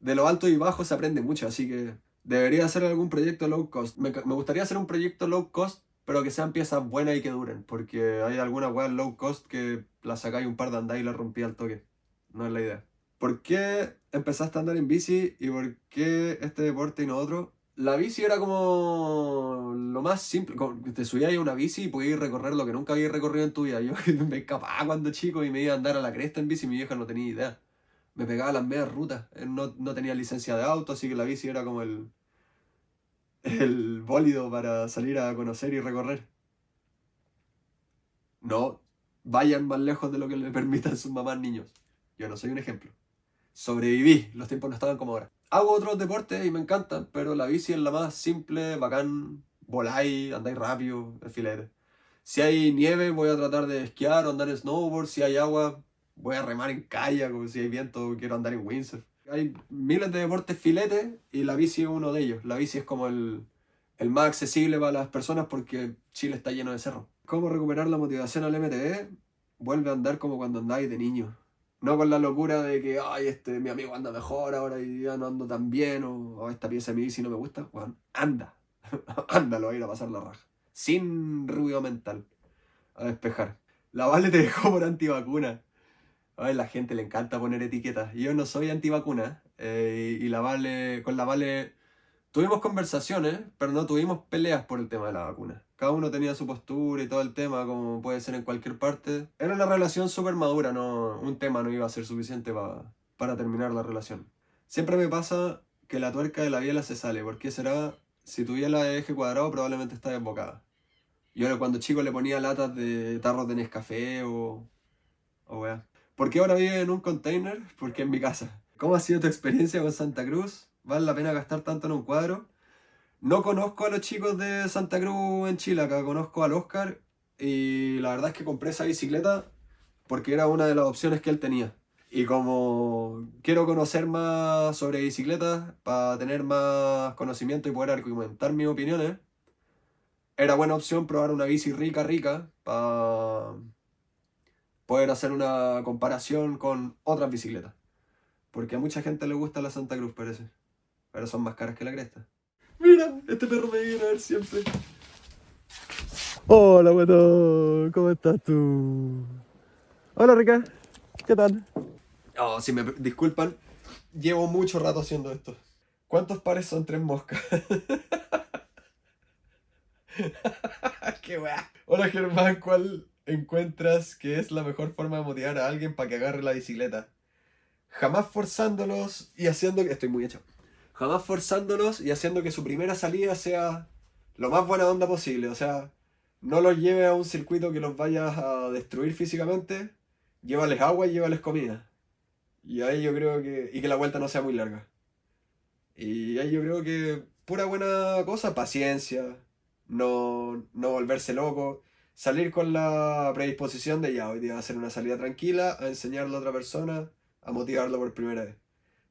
de lo alto y bajo se aprende mucho, así que debería hacer algún proyecto low cost. Me, gustaría hacer un proyecto low cost, pero que sean piezas buenas y que duren, porque hay algunas weas low cost que la sacáis un par de andadas y la rompí al toque. No es la idea. ¿Por qué empezaste a andar en bici y por qué este deporte y no otro? La bici era como lo más simple. Te subías a una bici y podías recorrer lo que nunca habías recorrido en tu vida. Yo me escapaba cuando chico y me iba a andar a la cresta en bici y mi vieja no tenía idea me pegaba las medias rutas. No, no tenía licencia de auto, así que la bici era como el, el bólido para salir a conocer y recorrer. No vayan más lejos de lo que le permitan sus mamás niños. Yo no soy un ejemplo. Sobreviví, los tiempos no estaban como ahora. Hago otros deportes y me encantan, pero la bici es la más simple, bacán, voláis, andáis rápido, el filete. Si hay nieve voy a tratar de esquiar o andar snowboard, si hay agua voy a remar en kayak, como si hay viento, quiero andar en windsurf. Hay miles de deportes filetes y la bici es uno de ellos. La bici es como el, el más accesible para las personas porque Chile está lleno de cerros. ¿Cómo recuperar la motivación al MTV? Vuelve a andar como cuando andáis de niño. No con la locura de que, ay, este, mi amigo anda mejor ahora y ya no ando tan bien, o esta pieza de mi bici no me gusta. Bueno, anda. Ándalo a ir a pasar la raja. Sin ruido mental. A despejar. La Vale te dejó por antivacuna. A la gente le encanta poner etiquetas. Yo no soy antivacuna eh, y la Vale, con la Vale tuvimos conversaciones, pero no tuvimos peleas por el tema de la vacuna. Cada uno tenía su postura y todo el tema, como puede ser en cualquier parte. Era una relación súper madura, no, un tema no iba a ser suficiente para terminar la relación. Siempre me pasa que la tuerca de la biela se sale. ¿Por qué será? Si tu biela de eje cuadrado, probablemente está desbocada. Yo cuando chico le ponía latas de tarros de Nescafé o... o wea. ¿Por qué ahora vive en un container? Porque en mi casa. ¿Cómo ha sido tu experiencia con Santa Cruz? ¿Vale la pena gastar tanto en un cuadro? No conozco a los chicos de Santa Cruz en Chile, conozco al Oscar y la verdad es que compré esa bicicleta porque era una de las opciones que él tenía. Y como quiero conocer más sobre bicicletas, para tener más conocimiento y poder argumentar mis opiniones, era buena opción probar una bici rica, rica, para poder hacer una comparación con otras bicicletas. Porque a mucha gente le gusta la Santa Cruz, parece. Pero son más caras que la cresta. Mira, este perro me viene a ver siempre. Hola, bueno, ¿cómo estás tú? Hola, Rica, ¿qué tal? Oh, si me disculpan, llevo mucho rato haciendo esto. ¿Cuántos pares son tres moscas? ¡Qué weá! Hola, Germán, ¿cuál encuentras que es la mejor forma de motivar a alguien para que agarre la bicicleta? Jamás forzándolos y haciendo que... Estoy muy hecho. Jamás forzándolos y haciendo que su primera salida sea lo más buena onda posible. O sea, no los lleve a un circuito que los vaya a destruir físicamente. Llévales agua y llévales comida. Y ahí yo creo que... Y que la vuelta no sea muy larga. Y ahí yo creo que pura buena cosa, paciencia, no, no volverse loco, salir con la predisposición de ya, hoy día va a una salida tranquila, a enseñarle a otra persona, a motivarlo por primera vez.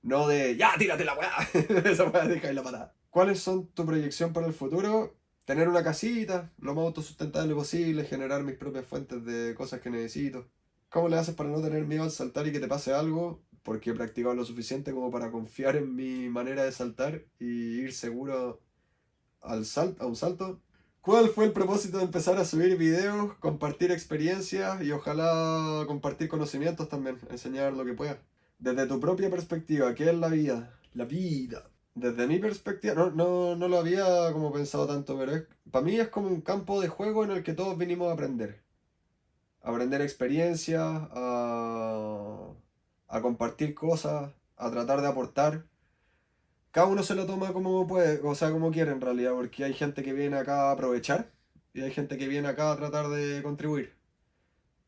No de, ya, tírate la weá, esa weá deja la patada. ¿Cuáles son tu proyección para el futuro? Tener una casita, lo más autosustentable posible, generar mis propias fuentes de cosas que necesito. ¿Cómo le haces para no tener miedo al saltar y que te pase algo? Porque he practicado lo suficiente como para confiar en mi manera de saltar y ir seguro al sal a un salto. ¿Cuál fue el propósito de empezar a subir videos, compartir experiencias y ojalá compartir conocimientos también, enseñar lo que pueda? Desde tu propia perspectiva, ¿qué es la vida? La vida. Desde mi perspectiva, no, no, no lo había como pensado tanto, pero para mí es como un campo de juego en el que todos vinimos a aprender. A aprender experiencias, a, a compartir cosas, a tratar de aportar cada uno se lo toma como puede, o sea, como quiere en realidad, porque hay gente que viene acá a aprovechar y hay gente que viene acá a tratar de contribuir.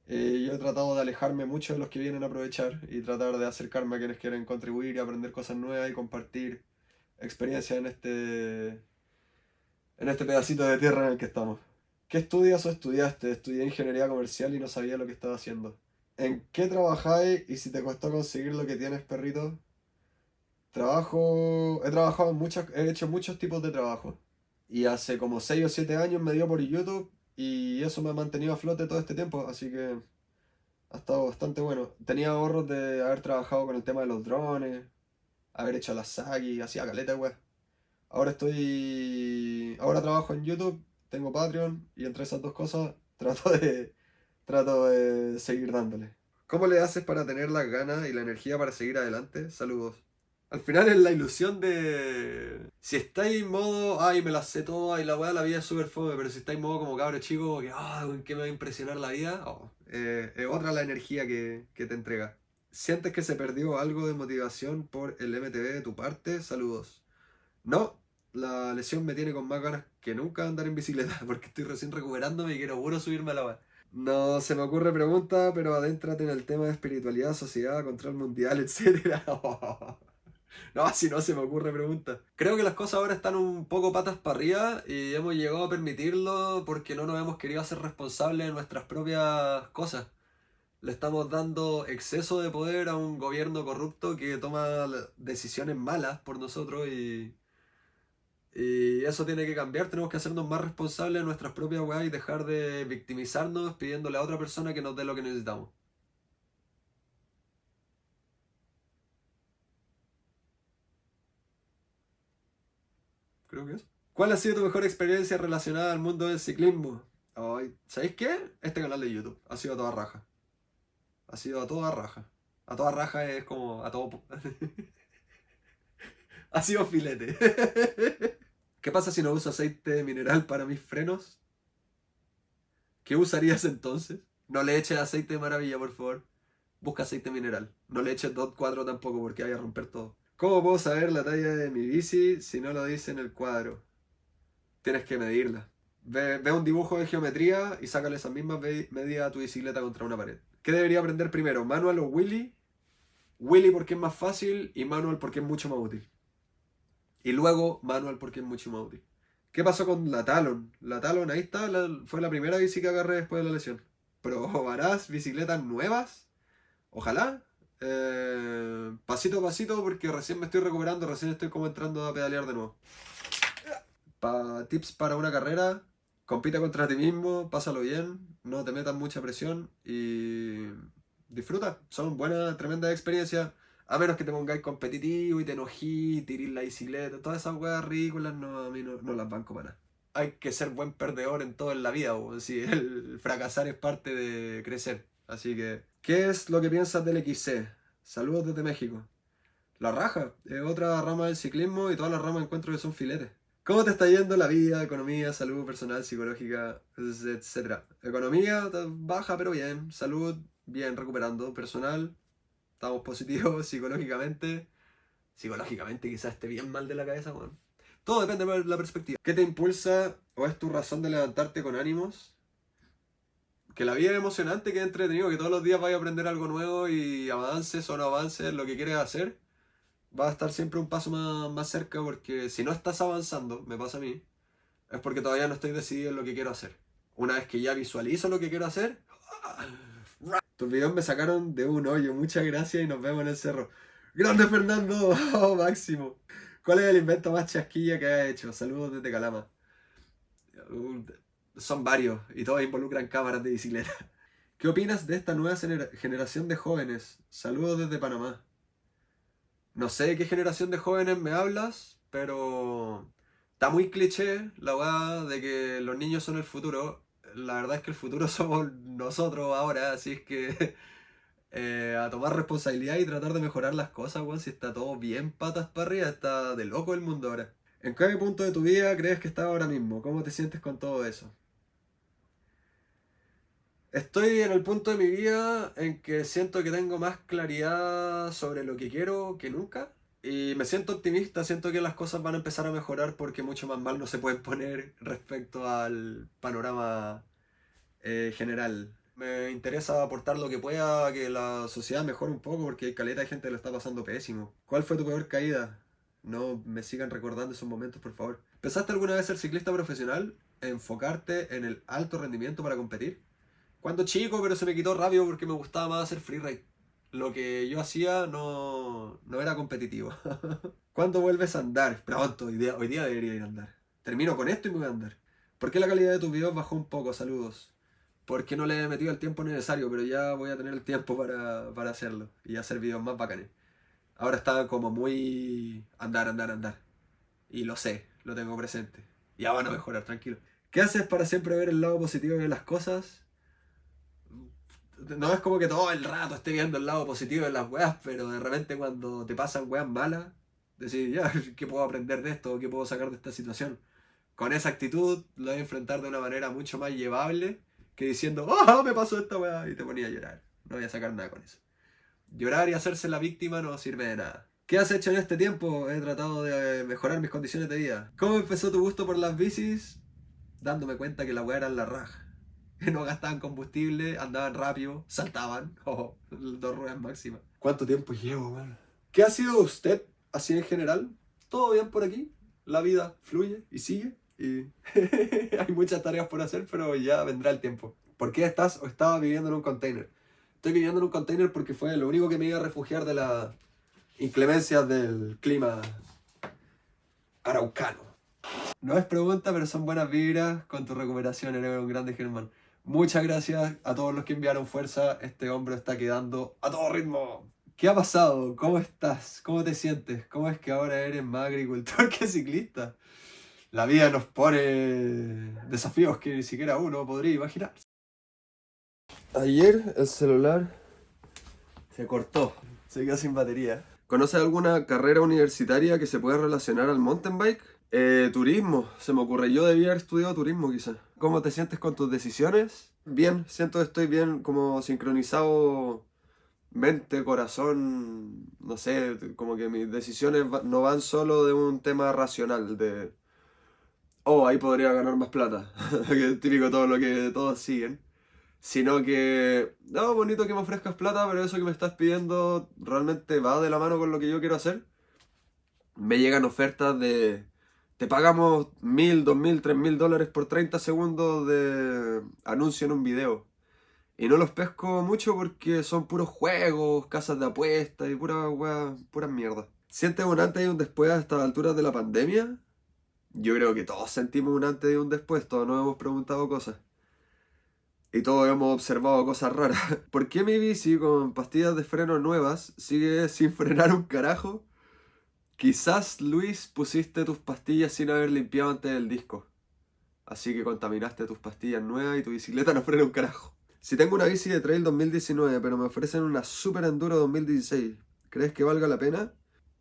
Eh, yo he tratado de alejarme mucho de los que vienen a aprovechar y tratar de acercarme a quienes quieren contribuir y aprender cosas nuevas y compartir experiencias en este, en este pedacito de tierra en el que estamos. ¿Qué estudias o estudiaste? Estudié ingeniería comercial y no sabía lo que estaba haciendo. ¿En qué trabajáis y si te costó conseguir lo que tienes, perrito? Trabajo, he trabajado en muchas, he hecho muchos tipos de trabajo. Y hace como 6 o 7 años me dio por YouTube y eso me ha mantenido a flote todo este tiempo, así que ha estado bastante bueno. Tenía ahorros de haber trabajado con el tema de los drones, haber hecho la SAGI, hacía caleta, wey. Ahora estoy... Ahora trabajo en YouTube, tengo Patreon y entre esas dos cosas trato de, trato de seguir dándole. ¿Cómo le haces para tener las ganas y la energía para seguir adelante? Saludos. Al final es la ilusión de. Si estáis en modo, ay, me la sé todo, y la weá, la vida es súper fome, pero si estáis en modo como cabro chico, que, ah, ¿en qué me va a impresionar la vida? Oh, eh, es otra la energía que, que te entrega. ¿Sientes que se perdió algo de motivación por el MTV de tu parte? Saludos. No, la lesión me tiene con más ganas que nunca andar en bicicleta, porque estoy recién recuperándome y quiero puro subirme a la weá. No se me ocurre pregunta, pero adéntrate en el tema de espiritualidad, sociedad, control mundial, etc. No, si no se me ocurre pregunta. Creo que las cosas ahora están un poco patas para arriba y hemos llegado a permitirlo porque no nos hemos querido hacer responsables de nuestras propias cosas. Le estamos dando exceso de poder a un gobierno corrupto que toma decisiones malas por nosotros y, y eso tiene que cambiar. Tenemos que hacernos más responsables de nuestras propias weas y dejar de victimizarnos pidiéndole a otra persona que nos dé lo que necesitamos. Creo que es. ¿Cuál ha sido tu mejor experiencia relacionada al mundo del ciclismo? ¿Sabéis qué? Este canal de YouTube ha sido a toda raja. Ha sido a toda raja. A toda raja es como a todo... ha sido filete. ¿Qué pasa si no uso aceite mineral para mis frenos? ¿Qué usarías entonces? No le eches aceite de maravilla, por favor. Busca aceite mineral. No le eches DOT 4 tampoco porque vaya a romper todo. ¿Cómo puedo saber la talla de mi bici si no lo dice en el cuadro? Tienes que medirla. Ve, un dibujo de geometría y sácale esas mismas medidas a tu bicicleta contra una pared. ¿Qué debería aprender primero? ¿Manual o Willy? Willy porque es más fácil y manual porque es mucho más útil. Y luego manual porque es mucho más útil. ¿Qué pasó con la Talon? La Talon, ahí está, fue la primera bici que agarré después de la lesión. ¿Probarás bicicletas nuevas? Ojalá. Eh, pasito a pasito porque recién me estoy recuperando, recién estoy como entrando a pedalear de nuevo. tips para una carrera, compita contra ti mismo, pásalo bien, no te metas mucha presión y disfruta. Son buenas, tremendas experiencias. A menos que te pongáis competitivo y te enojí, tirís la bicicleta, todas esas weas ridículas, no, a mí no, las banco para nada. Hay que ser buen perdedor en todo en la vida, o si el fracasar es parte de crecer. Así que ¿Qué es lo que piensas del XC? Saludos desde México. La raja es otra rama del ciclismo y todas las ramas encuentro que son filetes. ¿Cómo te está yendo la vida, economía, salud personal, psicológica, etcétera? Economía baja pero bien, salud bien, recuperando, personal, estamos positivos psicológicamente. Psicológicamente quizás esté bien mal de la cabeza, bueno. Todo depende de la perspectiva. ¿Qué te impulsa o es tu razón de levantarte con ánimos? Que la vida es emocionante, que es entretenido, que todos los días vayas a aprender algo nuevo y avances o no avances lo que quieres hacer va a estar siempre un paso más, cerca porque si no estás avanzando, me pasa a mí, es porque todavía no estoy decidido en lo que quiero hacer. Una vez que ya visualizo lo que quiero hacer, tus videos me sacaron de un hoyo. Muchas gracias y nos vemos en el cerro. ¡Grande Fernando! ¡Oh, máximo! ¿Cuál es el invento más chasquilla que has hecho? Saludos desde Calama. Son varios y todos involucran cámaras de bicicleta. ¿Qué opinas de esta nueva generación de jóvenes? Saludos desde Panamá. No sé de qué generación de jóvenes me hablas, pero está muy cliché la weá de que los niños son el futuro. La verdad es que el futuro somos nosotros ahora, así es que eh, a tomar responsabilidad y tratar de mejorar las cosas, weón. Si está todo bien patas para arriba, está de loco el mundo ahora. ¿En qué punto de tu vida crees que estás ahora mismo? ¿Cómo te sientes con todo eso? Estoy en el punto de mi vida en que siento que tengo más claridad sobre lo que quiero que nunca. Y me siento optimista, siento que las cosas van a empezar a mejorar porque mucho más mal no se pueden poner respecto al panorama eh, general. Me interesa aportar lo que pueda, que la sociedad mejore un poco porque caleta de gente lo está pasando pésimo. ¿Cuál fue tu peor caída? No me sigan recordando esos momentos, por favor. ¿Pensaste alguna vez ser ciclista profesional? ¿Enfocarte en el alto rendimiento para competir? Cuando chico, pero se me quitó rápido porque me gustaba más hacer freeride. Lo que yo hacía no, no era competitivo. ¿Cuándo vuelves a andar? Pronto, hoy día, hoy día debería ir a andar. Termino con esto y me voy a andar. ¿Por qué la calidad de tus videos bajó un poco? Saludos. Porque no le he metido el tiempo necesario, pero ya voy a tener el tiempo para, para hacerlo y hacer videos más bacanes. Ahora está como muy andar, andar, andar. Y lo sé, lo tengo presente. Ya van a mejorar, tranquilo. ¿Qué haces para siempre ver el lado positivo de las cosas? No es como que todo el rato esté viendo el lado positivo de las weas, pero de repente cuando te pasan weas malas, decís, ya, ¿qué puedo aprender de esto? ¿Qué puedo sacar de esta situación? Con esa actitud lo voy a enfrentar de una manera mucho más llevable que diciendo, ¡oh, me pasó esta wea! Y te ponía a llorar. No voy a sacar nada con eso. Llorar y hacerse la víctima no sirve de nada. ¿Qué has hecho en este tiempo? He tratado de mejorar mis condiciones de vida. ¿Cómo empezó tu gusto por las bicis? Dándome cuenta que la wea era la raja. no gastaban combustible, andaban rápido, saltaban. Oh, dos ruedas máximas. ¿Cuánto tiempo llevo, man? ¿Qué ha sido usted así en general? ¿Todo bien por aquí? La vida fluye y sigue. Y hay muchas tareas por hacer, pero ya vendrá el tiempo. ¿Por qué estás o estaba viviendo en un container? Estoy viviendo en un container porque fue lo único que me iba a refugiar de las inclemencias del clima araucano. No es pregunta, pero son buenas vibras con tu recuperación, eres un grande Germán. Muchas gracias a todos los que enviaron fuerza. Este hombre está quedando a todo ritmo. ¿Qué ha pasado? ¿Cómo estás? ¿Cómo te sientes? ¿Cómo es que ahora eres más agricultor que ciclista? La vida nos pone desafíos que ni siquiera uno podría imaginar. Ayer el celular se cortó, se quedó sin batería. ¿Conoces alguna carrera universitaria que se pueda relacionar al mountain bike? Eh, turismo, se me ocurre. Yo debía haber estudiado turismo quizás. ¿Cómo te sientes con tus decisiones? Bien, siento que estoy bien como sincronizado mente, corazón, no sé, como que mis decisiones no van solo de un tema racional, de, oh, ahí podría ganar más plata, que es típico todo lo que todos siguen, sino que, no, bonito que me ofrezcas plata, pero eso que me estás pidiendo realmente va de la mano con lo que yo quiero hacer. Me llegan ofertas de te pagamos mil, dos mil, tres mil dólares por 30 segundos de anuncio en un video. Y no los pesco mucho porque son puros juegos, casas de apuestas y pura wea, pura mierda. ¿Sientes un antes y un después a estas alturas de la pandemia? Yo creo que todos sentimos un antes y un después, todos nos hemos preguntado cosas. Y todos hemos observado cosas raras. ¿Por qué mi bici con pastillas de freno nuevas sigue sin frenar un carajo? Quizás, Luis, pusiste tus pastillas sin haber limpiado antes del disco. Así que contaminaste tus pastillas nuevas y tu bicicleta no frena un carajo. Si tengo una bici de trail 2019, pero me ofrecen una Super Enduro 2016, ¿crees que valga la pena?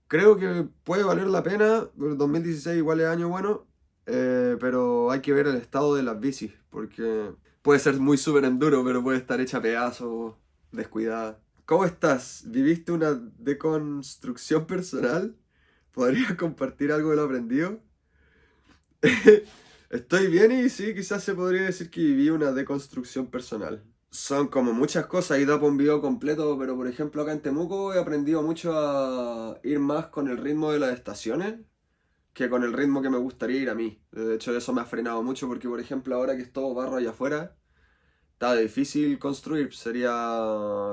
Creo que puede valer la pena, 2016 igual es año bueno, eh, pero hay que ver el estado de las bicis, porque puede ser muy súper enduro, pero puede estar hecha a pedazos, descuidada. ¿Cómo estás? ¿Viviste una deconstrucción personal? ¿Podrías compartir algo de lo aprendido? Estoy bien y sí, quizás se podría decir que viví una deconstrucción personal. Son como muchas cosas y da por un video completo, pero por ejemplo acá en Temuco he aprendido mucho a ir más con el ritmo de las estaciones que con el ritmo que me gustaría ir a mí. De hecho eso me ha frenado mucho porque por ejemplo ahora que es todo barro allá afuera, está difícil construir, sería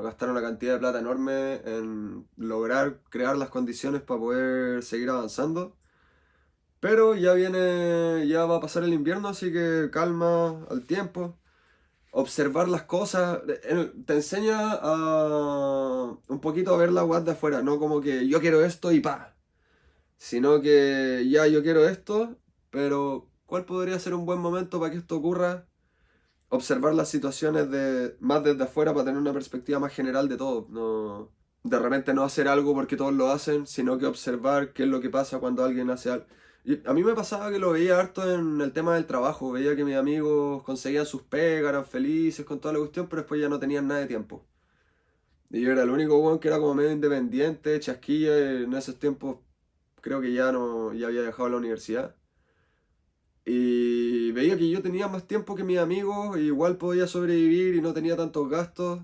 gastar una cantidad de plata enorme en lograr crear las condiciones para poder seguir avanzando. Pero ya viene, ya va a pasar el invierno, así que calma al tiempo. Observar las cosas, te enseña a un poquito a ver la web de afuera, no como que yo quiero esto y pa. Sino que ya yo quiero esto, pero ¿cuál podría ser un buen momento para que esto ocurra? Observar las situaciones de, más desde afuera para tener una perspectiva más general de todo. No, de repente no hacer algo porque todos lo hacen, sino que observar qué es lo que pasa cuando alguien hace algo a mí me pasaba que lo veía harto en el tema del trabajo, veía que mis amigos conseguían sus pegas, eran felices con toda la cuestión, pero después ya no tenían nada de tiempo. Y yo era el único weón que era como medio independiente, chasquilla, en esos tiempos creo que ya no ya había dejado la universidad. Y veía que yo tenía más tiempo que mis amigos, igual podía sobrevivir y no tenía tantos gastos.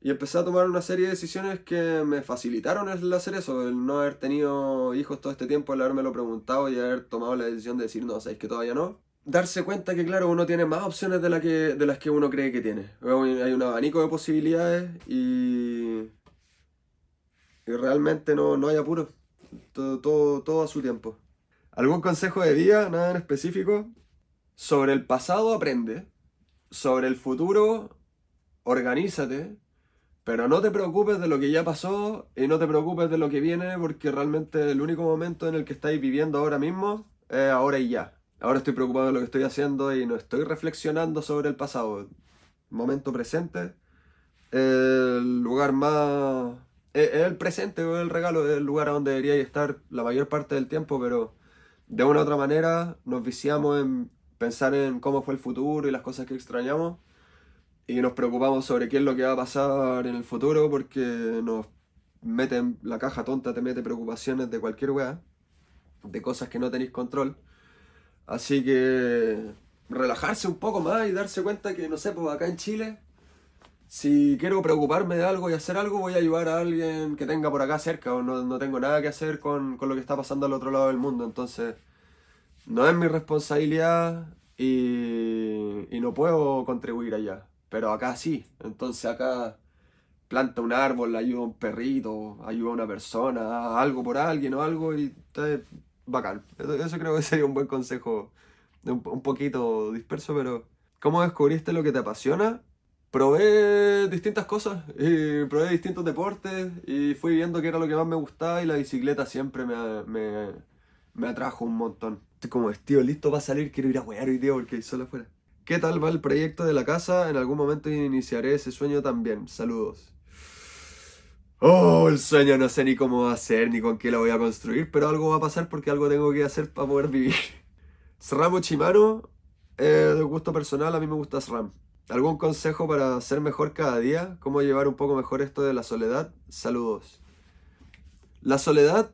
Y empecé a tomar una serie de decisiones que me facilitaron el hacer eso, el no haber tenido hijos todo este tiempo, el lo preguntado y haber tomado la decisión de decir, no, sabéis que todavía no. Darse cuenta que, claro, uno tiene más opciones de, la que, de las que uno cree que tiene. Hay un abanico de posibilidades y, y realmente no, no hay apuro. Todo, todo, todo a su tiempo. ¿Algún consejo de vida? Nada en específico. Sobre el pasado aprende. Sobre el futuro, organízate pero no te preocupes de lo que ya pasó y no te preocupes de lo que viene porque realmente el único momento en el que estáis viviendo ahora mismo es ahora y ya. Ahora estoy preocupado de lo que estoy haciendo y no estoy reflexionando sobre el pasado. Momento presente, el lugar más... Es el presente, es el regalo, es el lugar a donde debería estar la mayor parte del tiempo, pero de una u otra manera nos viciamos en pensar en cómo fue el futuro y las cosas que extrañamos y nos preocupamos sobre qué es lo que va a pasar en el futuro porque nos meten, la caja tonta te mete preocupaciones de cualquier weá, de cosas que no tenéis control. Así que relajarse un poco más y darse cuenta que, no sé, pues acá en Chile, si quiero preocuparme de algo y hacer algo, voy a ayudar a alguien que tenga por acá cerca o no, no tengo nada que hacer con, con lo que está pasando al otro lado del mundo. Entonces, no es mi responsabilidad y, y no puedo contribuir allá. Pero acá sí. Entonces acá planta un árbol, ayuda a un perrito, ayuda a una persona, algo por alguien o algo y está bacán. Eso, creo que sería un buen consejo, un, un, poquito disperso, pero ¿cómo descubriste lo que te apasiona? Probé distintas cosas, y probé distintos deportes y fui viendo qué era lo que más me gustaba y la bicicleta siempre me, me, me atrajo un montón. Estoy como vestido listo para salir, quiero ir a wear hoy día porque hay sol afuera. ¿Qué tal va el proyecto de la casa? En algún momento iniciaré ese sueño también. Saludos. Oh, el sueño no sé ni cómo va a ser, ni con qué lo voy a construir, pero algo va a pasar porque algo tengo que hacer para poder vivir. SRAM o Chimano, eh, de gusto personal, a mí me gusta SRAM. ¿Algún consejo para ser mejor cada día? ¿Cómo llevar un poco mejor esto de la soledad? Saludos. La soledad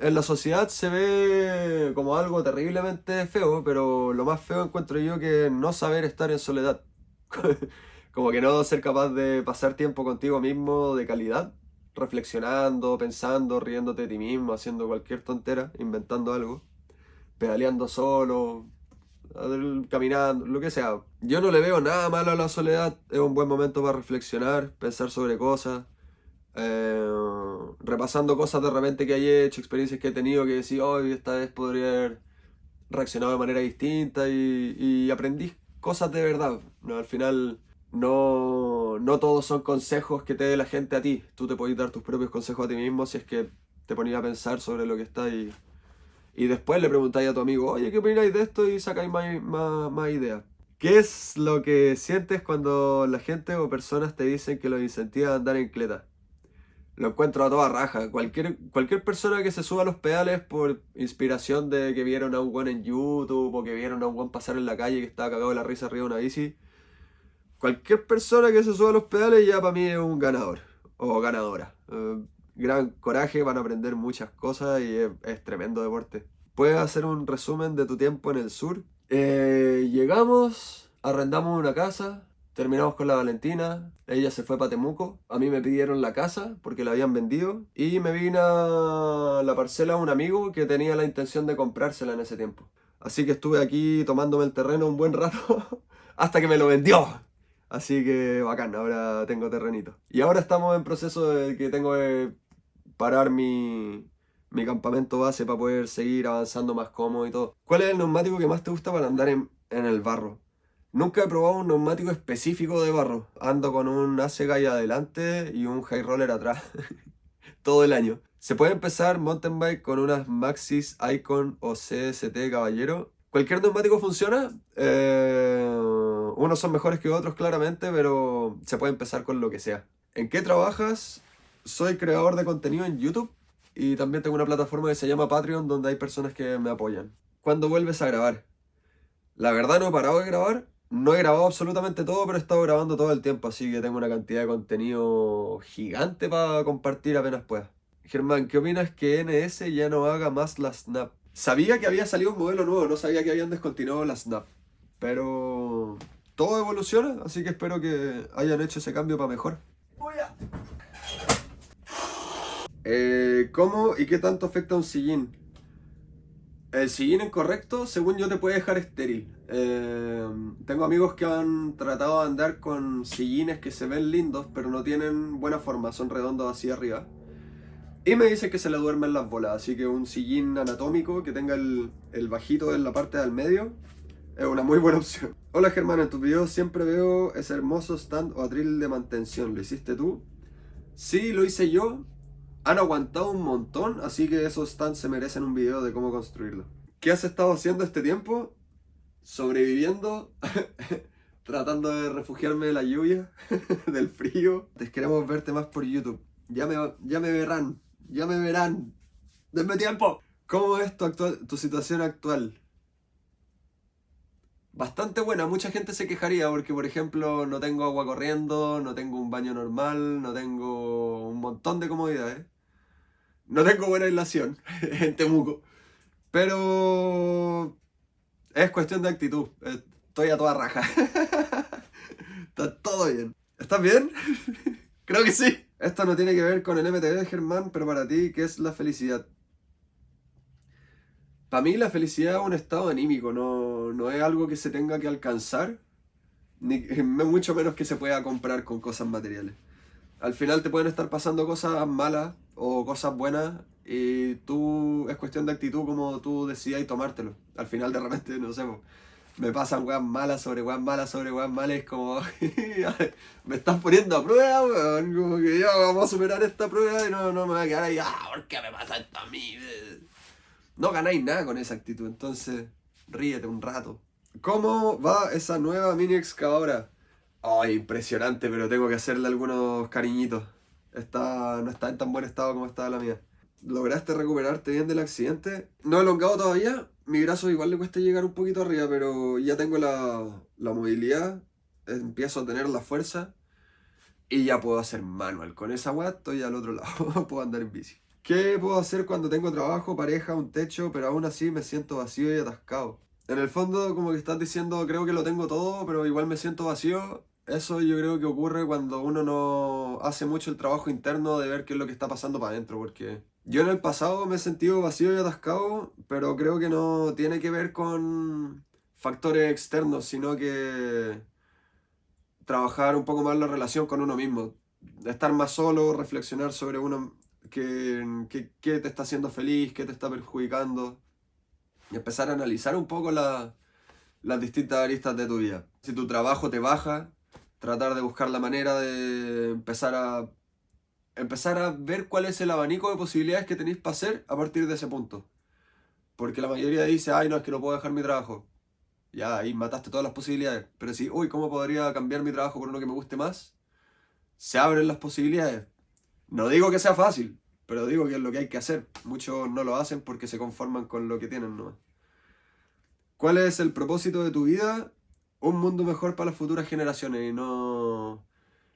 en la sociedad se ve como algo terriblemente feo, pero lo más feo encuentro yo que no saber estar en soledad. como que no ser capaz de pasar tiempo contigo mismo de calidad, reflexionando, pensando, riéndote de ti mismo, haciendo cualquier tontera, inventando algo, pedaleando solo, caminando, lo que sea. Yo no le veo nada malo a la soledad, es un buen momento para reflexionar, pensar sobre cosas, eh, repasando cosas de repente que hay hecho, experiencias que he tenido que decir, hoy esta vez podría haber reaccionado de manera distinta y, aprendí cosas de verdad. ¿no? Al final no, no todos son consejos que te dé la gente a ti. Tú te puedes dar tus propios consejos a ti mismo si es que te ponías a pensar sobre lo que está y, y después le preguntáis a tu amigo, oye, ¿qué opináis de esto? Y sacáis más, más, ideas. ¿Qué es lo que sientes cuando la gente o personas te dicen que los incentiva a andar en cleta? Lo encuentro a toda raja. Cualquier, cualquier persona que se suba a los pedales por inspiración de que vieron a un buen en YouTube o que vieron a un buen pasar en la calle que estaba cagado de la risa arriba de una bici. Cualquier persona que se suba a los pedales ya para mí es un ganador o ganadora. Eh, gran coraje, van a aprender muchas cosas y es, tremendo deporte. ¿Puedes hacer un resumen de tu tiempo en el sur? Eh, llegamos, arrendamos una casa, Terminamos con la Valentina, ella se fue para Temuco, a mí me pidieron la casa porque la habían vendido y me vine a la parcela un amigo que tenía la intención de comprársela en ese tiempo. Así que estuve aquí tomándome el terreno un buen rato hasta que me lo vendió. Así que bacán, ahora tengo terrenito. Y ahora estamos en proceso de que tengo que parar mi, mi campamento base para poder seguir avanzando más cómodo y todo. ¿Cuál es el neumático que más te gusta para andar en, en el barro? Nunca he probado un neumático específico de barro. Ando con un Guy adelante y un High Roller atrás. Todo el año. Se puede empezar mountain bike con unas Maxis Icon o CST Caballero. Cualquier neumático funciona. Eh, unos son mejores que otros claramente, pero se puede empezar con lo que sea. ¿En qué trabajas? Soy creador de contenido en YouTube y también tengo una plataforma que se llama Patreon donde hay personas que me apoyan. ¿Cuándo vuelves a grabar? La verdad no he parado de grabar, no he grabado absolutamente todo, pero he estado grabando todo el tiempo, así que tengo una cantidad de contenido gigante para compartir apenas pueda. Germán, ¿qué opinas que NS ya no haga más la Snap? Sabía que había salido un modelo nuevo, no sabía que habían descontinuado la Snap. Pero todo evoluciona, así que espero que hayan hecho ese cambio para mejor. Eh, ¿Cómo y qué tanto afecta un sillín? El sillín incorrecto, según yo, te puede dejar estéril. Eh, tengo amigos que han tratado de andar con sillines que se ven lindos, pero no tienen buena forma, son redondos así arriba. Y me dicen que se le duermen las bolas, así que un sillín anatómico que tenga el, el bajito en la parte del medio es una muy buena opción. Hola Germán, en tus videos siempre veo ese hermoso stand o atril de mantención. ¿Lo hiciste tú? Sí, lo hice yo, han aguantado un montón, así que esos stands se merecen un video de cómo construirlo. ¿Qué has estado haciendo este tiempo? Sobreviviendo, tratando de refugiarme de la lluvia, del frío. Te queremos verte más por YouTube. Ya me, ya me verán, ya me verán. ¡Denme tiempo! ¿Cómo es tu, actual, tu situación actual? Bastante buena, mucha gente se quejaría porque por ejemplo no tengo agua corriendo, no tengo un baño normal, no tengo un montón de comodidades. No tengo buena aislación en Temuco. Pero es cuestión de actitud. Estoy a toda raja. Está todo bien. ¿Estás bien? Creo que sí. Esto no tiene que ver con el MTV, Germán, pero para ti, ¿qué es la felicidad? Para mí la felicidad es un estado anímico, no, no es algo que se tenga que alcanzar, ni mucho menos que se pueda comprar con cosas materiales. Al final te pueden estar pasando cosas malas o cosas buenas y tú es cuestión de actitud como tú decidas tomártelo. Al final de repente, no sé, me pasan weas malas sobre weas malas sobre weas malas, es como me estás poniendo a prueba, weón, como que ya vamos a superar esta prueba y no, no me voy a quedar ahí, ah, ¿por qué me pasa esto a mí? No ganáis nada con esa actitud, entonces ríete un rato. ¿Cómo va esa nueva mini excavadora? Ay, impresionante, pero tengo que hacerle algunos cariñitos. Está, no está en tan buen estado como estaba la mía. ¿Lograste recuperarte bien del accidente? No he elongado todavía. Mi brazo igual le cuesta llegar un poquito arriba, pero ya tengo la, la movilidad. Empiezo a tener la fuerza. Y ya puedo hacer manual. Con esa weá estoy al otro lado. puedo andar en bici. ¿Qué puedo hacer cuando tengo trabajo, pareja, un techo, pero aún así me siento vacío y atascado? En el fondo, como que estás diciendo, creo que lo tengo todo, pero igual me siento vacío eso yo creo que ocurre cuando uno no hace mucho el trabajo interno de ver qué es lo que está pasando para adentro, porque yo en el pasado me he sentido vacío y atascado, pero creo que no tiene que ver con factores externos, sino que trabajar un poco más la relación con uno mismo, estar más solo, reflexionar sobre uno, qué, qué, te está haciendo feliz, qué te está perjudicando, y empezar a analizar un poco las distintas aristas de tu vida. Si tu trabajo te baja, tratar de buscar la manera de empezar a empezar a ver cuál es el abanico de posibilidades que tenéis para hacer a partir de ese punto. Porque la mayoría dice, ay, no, es que no puedo dejar mi trabajo. Ya, ahí mataste todas las posibilidades. Pero si, uy, ¿cómo podría cambiar mi trabajo por uno que me guste más? Se abren las posibilidades. No digo que sea fácil, pero digo que es lo que hay que hacer. Muchos no lo hacen porque se conforman con lo que tienen nomás. ¿Cuál es el propósito de tu vida? Un mundo mejor para las futuras generaciones. Y no...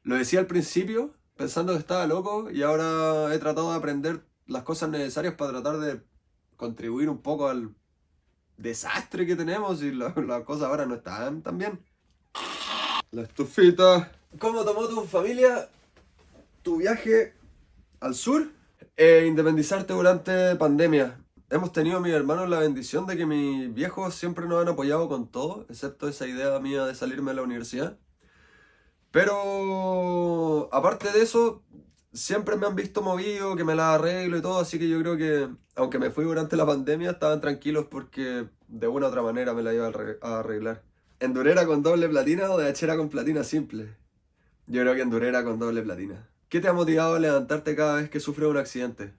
Lo decía al principio, pensando que estaba loco, y ahora he tratado de aprender las cosas necesarias para tratar de contribuir un poco al desastre que tenemos y las cosas ahora no están tan bien. La estufita. ¿Cómo tomó tu familia tu viaje al sur? E independizarte durante pandemia. Hemos tenido mis hermanos la bendición de que mis viejos siempre nos han apoyado con todo, excepto esa idea mía de salirme de la universidad. Pero aparte de eso, siempre me han visto movido, que me la arreglo y todo, así que yo creo que, aunque me fui durante la pandemia, estaban tranquilos porque de una u otra manera me la iba a arreglar. ¿Endurera con doble platina o de hachera con platina simple? Yo creo que endurera con doble platina. ¿Qué te ha motivado a levantarte cada vez que sufres un accidente?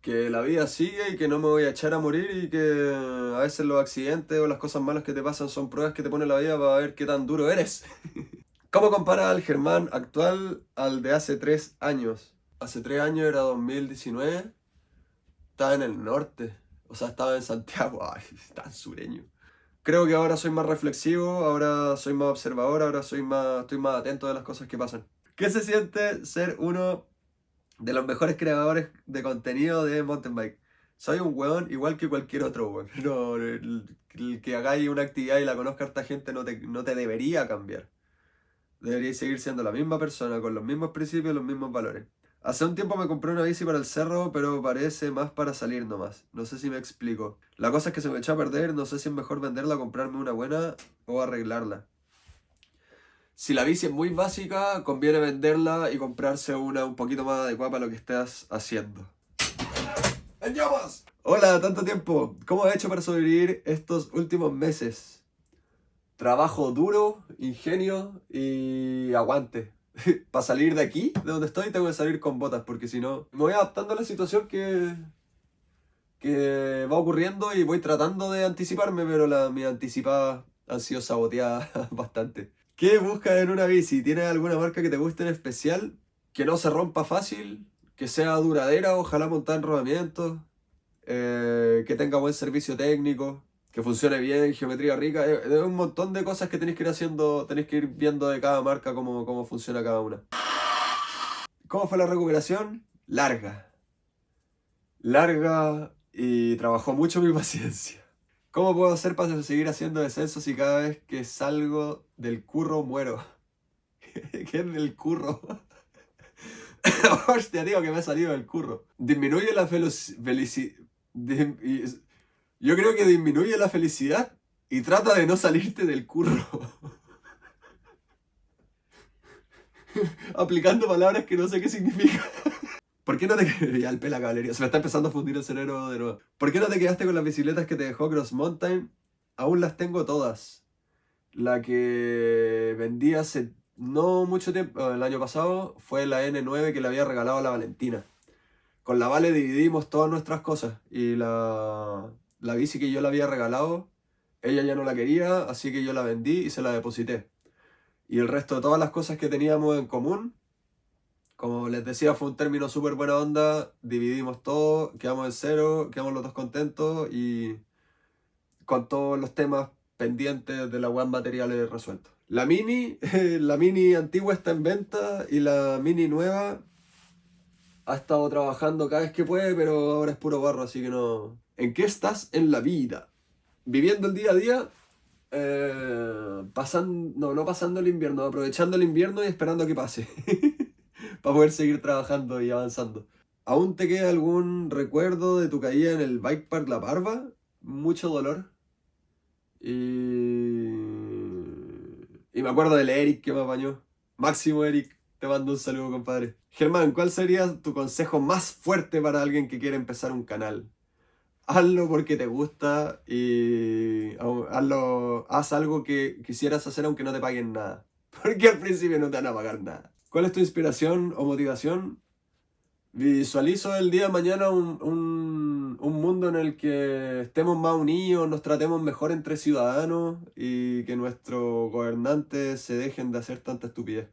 Que la vida sigue y que no me voy a echar a morir y que a veces los accidentes o las cosas malas que te pasan son pruebas que te pone la vida para ver qué tan duro eres. ¿Cómo compara al Germán actual al de hace tres años? Hace tres años era 2019, estaba en el norte, o sea, estaba en Santiago, ay, tan sureño. Creo que ahora soy más reflexivo, ahora soy más observador, ahora soy más, estoy más atento de las cosas que pasan. ¿Qué se siente ser uno de los mejores creadores de contenido de mountain bike? Soy un weón igual que cualquier otro weón. No, el, que hagáis una actividad y la conozca esta gente no te, no te debería cambiar. Deberíais seguir siendo la misma persona, con los mismos principios y los mismos valores. Hace un tiempo me compré una bici para el cerro, pero parece más para salir nomás. No sé si me explico. La cosa es que se me echó a perder, no sé si es mejor venderla, comprarme una buena o arreglarla. Si la bici es muy básica, conviene venderla y comprarse una un poquito más adecuada para lo que estés haciendo. ¡En llamas! Hola, tanto tiempo. ¿Cómo has hecho para sobrevivir estos últimos meses? Trabajo duro, ingenio y aguante. para salir de aquí, de donde estoy, tengo que salir con botas, porque si no, me voy adaptando a la situación que, que va ocurriendo y voy tratando de anticiparme, pero las mis anticipadas han sido saboteadas bastante. ¿Qué buscas en una bici? ¿Tienes alguna marca que te guste en especial? Que no se rompa fácil, que sea duradera, ojalá montada en rodamientos, eh, que tenga buen servicio técnico, que funcione bien, geometría rica, es, un montón de cosas que tenéis que ir haciendo, tenéis que ir viendo de cada marca cómo, cómo funciona cada una. ¿Cómo fue la recuperación? Larga. Larga y trabajó mucho mi paciencia. ¿Cómo puedo hacer para seguir haciendo descensos si cada vez que salgo del curro muero? ¿Qué es del curro? Hostia, digo que me he salido del curro. Disminuye la felicidad... Yo creo que disminuye la felicidad y trata de no salirte del curro. Aplicando palabras que no sé qué significan. ¿Por qué no te. Ya se me está empezando a fundir el cerebro. ¿Por qué no te quedaste con las bicicletas que te dejó Cross Mountain? Aún las tengo todas. La que vendí hace no mucho tiempo, el año pasado, fue la N9 que le había regalado a la Valentina. Con la Vale dividimos todas nuestras cosas y la, la bici que yo le había regalado, ella ya no la quería, así que yo la vendí y se la deposité. Y el resto de todas las cosas que teníamos en común, como les decía, fue un término súper buena onda, dividimos todo, quedamos en cero, quedamos los dos contentos y con todos los temas pendientes de la web materiales resueltos. La mini, la mini antigua está en venta y la mini nueva ha estado trabajando cada vez que puede, pero ahora es puro barro, así que no, ¿En qué estás en la vida? Viviendo el día a día, eh, pasando, no, no pasando el invierno, aprovechando el invierno y esperando que pase. para poder seguir trabajando y avanzando. ¿Aún te queda algún recuerdo de tu caída en el Bike Park La Parva? Mucho dolor. Y... Y me acuerdo del Eric que me apañó. Máximo Eric, te mando un saludo, compadre. Germán, ¿cuál sería tu consejo más fuerte para alguien que quiere empezar un canal? hazlo porque te gusta y hazlo, haz algo que quisieras hacer aunque no te paguen nada. Porque al principio no te van a pagar nada. ¿Cuál es tu inspiración o motivación? Visualizo el día de mañana un, un, un, mundo en el que estemos más unidos, nos tratemos mejor entre ciudadanos y que nuestros gobernantes se dejen de hacer tanta estupidez.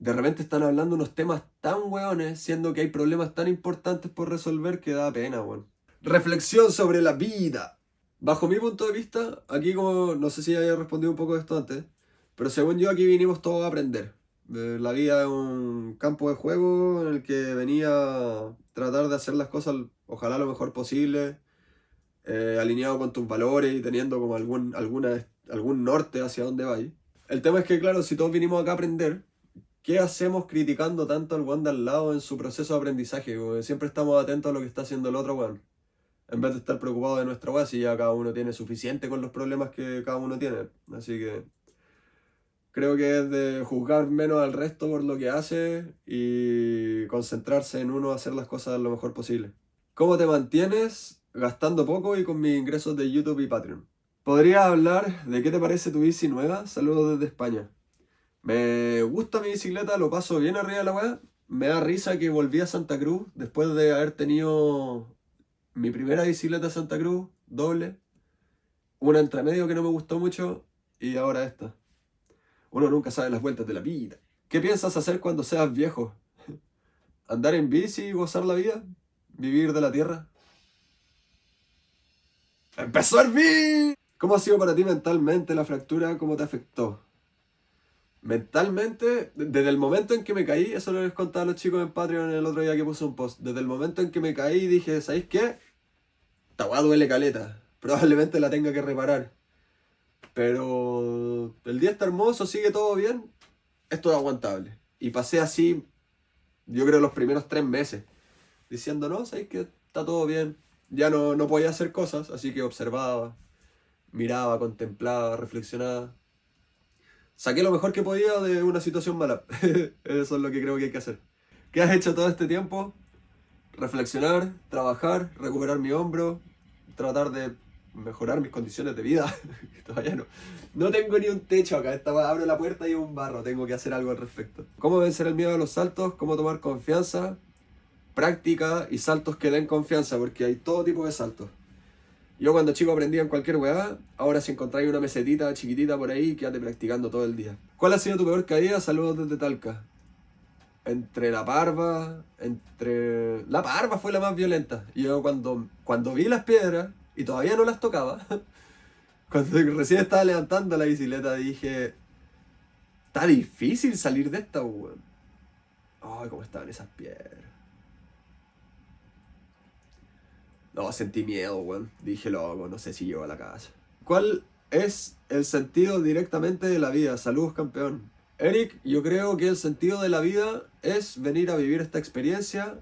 de repente están hablando unos temas tan weones, siendo que hay problemas tan importantes por resolver que da pena, weón. Reflexión sobre la vida. Bajo mi punto de vista, aquí como, no sé si haya respondido un poco de esto antes, pero según yo aquí vinimos todos a aprender. La vida es un campo de juego en el que venía a tratar de hacer las cosas, ojalá lo mejor posible, eh, alineado con tus valores y teniendo como algún, alguna, algún norte hacia dónde vais. El tema es que, claro, si todos vinimos acá a aprender, ¿qué hacemos criticando tanto al weón de al lado en su proceso de aprendizaje? Siempre estamos atentos a lo que está haciendo el otro weón. En vez de estar preocupados de nuestra weá, si ya cada uno tiene suficiente con los problemas que cada uno tiene. Así que creo que es de juzgar menos al resto por lo que hace y concentrarse en uno hacer las cosas lo mejor posible. ¿Cómo te mantienes gastando poco y con mis ingresos de YouTube y Patreon? Podría hablar de qué te parece tu bici nueva. Saludos desde España. Me gusta mi bicicleta, lo paso bien arriba de la weá. Me da risa que volví a Santa Cruz después de haber tenido mi primera bicicleta Santa Cruz, doble. Una entre medio que no me gustó mucho y ahora esta. Uno nunca sabe las vueltas de la vida. ¿Qué piensas hacer cuando seas viejo? ¿Andar en bici y gozar la vida? ¿Vivir de la tierra? ¡Empezó el beat! ¿Cómo ha sido para ti mentalmente la fractura? ¿Cómo te afectó? Mentalmente, desde el momento en que me caí, eso lo les contaba a los chicos en Patreon el otro día que puse un post. Desde el momento en que me caí dije, ¿sabéis qué? Weá duele caleta. Probablemente la tenga que reparar. Pero el día está hermoso, sigue todo bien. Esto es aguantable. Y pasé así, yo creo, los primeros tres meses. Diciendo, no, ¿sabéis que está todo bien? Ya no, no podía hacer cosas, así que observaba, miraba, contemplaba, reflexionaba. Saqué lo mejor que podía de una situación mala. Eso es lo que creo que hay que hacer. ¿Qué has hecho todo este tiempo? Reflexionar, trabajar, recuperar mi hombro, tratar de mejorar mis condiciones de vida. Todavía no. No tengo ni un techo acá. Esta, abro la puerta y un barro. Tengo que hacer algo al respecto. ¿Cómo vencer el miedo a los saltos? ¿Cómo tomar confianza? Práctica y saltos que den confianza, porque hay todo tipo de saltos. Yo cuando chico aprendía en cualquier weá, ahora si encontráis una mesetita chiquitita por ahí, quédate practicando todo el día. ¿Cuál ha sido tu peor caída? Saludos desde Talca. Entre la parva, entre... La parva fue la más violenta. Yo cuando, cuando vi las piedras, y todavía no las tocaba, cuando recién estaba levantando la bicicleta dije, está difícil salir de esta, weón. Ay, cómo estaban esas piedras. No, sentí miedo, weón. Dije, loco, no sé si llego a la casa. ¿Cuál es el sentido directamente de la vida? Saludos, campeón. Eric, yo creo que el sentido de la vida es venir a vivir esta experiencia,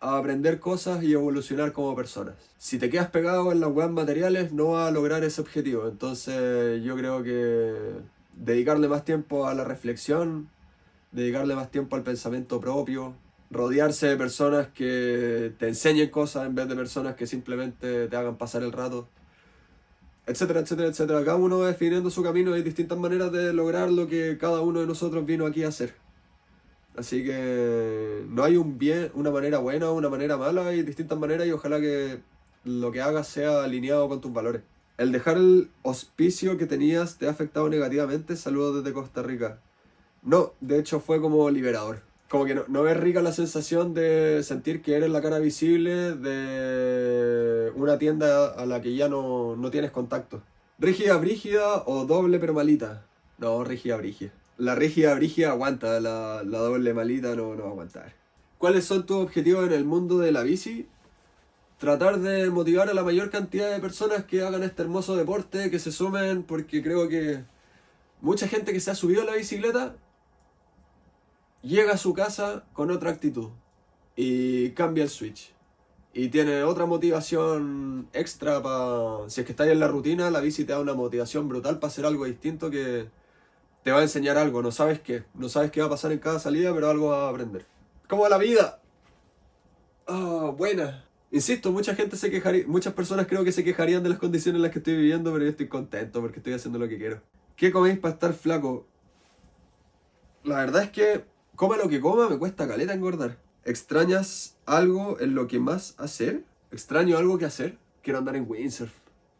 a aprender cosas y evolucionar como personas. Si te quedas pegado en las webs materiales, no vas a lograr ese objetivo. Entonces, yo creo que dedicarle más tiempo a la reflexión, dedicarle más tiempo al pensamiento propio, rodearse de personas que te enseñen cosas en vez de personas que simplemente te hagan pasar el rato, etcétera, etcétera, etcétera. Cada uno definiendo su camino y distintas maneras de lograr lo que cada uno de nosotros vino aquí a hacer. Así que no hay un bien, una manera buena una manera mala, hay distintas maneras y ojalá que lo que hagas sea alineado con tus valores. El dejar el hospicio que tenías te ha afectado negativamente. Saludos desde Costa Rica. No, de hecho fue como liberador como que no, no es rica la sensación de sentir que eres la cara visible de una tienda a la que ya no, no tienes contacto. ¿Rígida, brígida o doble pero malita? No, rígida, brígida. La rígida, brígida aguanta, la, la doble malita no, no va a aguantar. ¿Cuáles son tus objetivos en el mundo de la bici? Tratar de motivar a la mayor cantidad de personas que hagan este hermoso deporte, que se sumen, porque creo que mucha gente que se ha subido a la bicicleta llega a su casa con otra actitud y cambia el switch. Y tiene otra motivación extra para... Si es que estáis en la rutina, la bici te da una motivación brutal para hacer algo distinto que te va a enseñar algo. No sabes qué. No sabes qué va a pasar en cada salida, pero algo vas a aprender. Como la vida. Ah, buena. Insisto, mucha gente se quejaría, muchas personas creo que se quejarían de las condiciones en las que estoy viviendo, pero yo estoy contento porque estoy haciendo lo que quiero. ¿Qué coméis para estar flaco? La verdad es que Coma lo que coma, me cuesta caleta engordar. ¿Extrañas algo en lo que más hacer? ¿Extraño algo que hacer? Quiero andar en windsurf.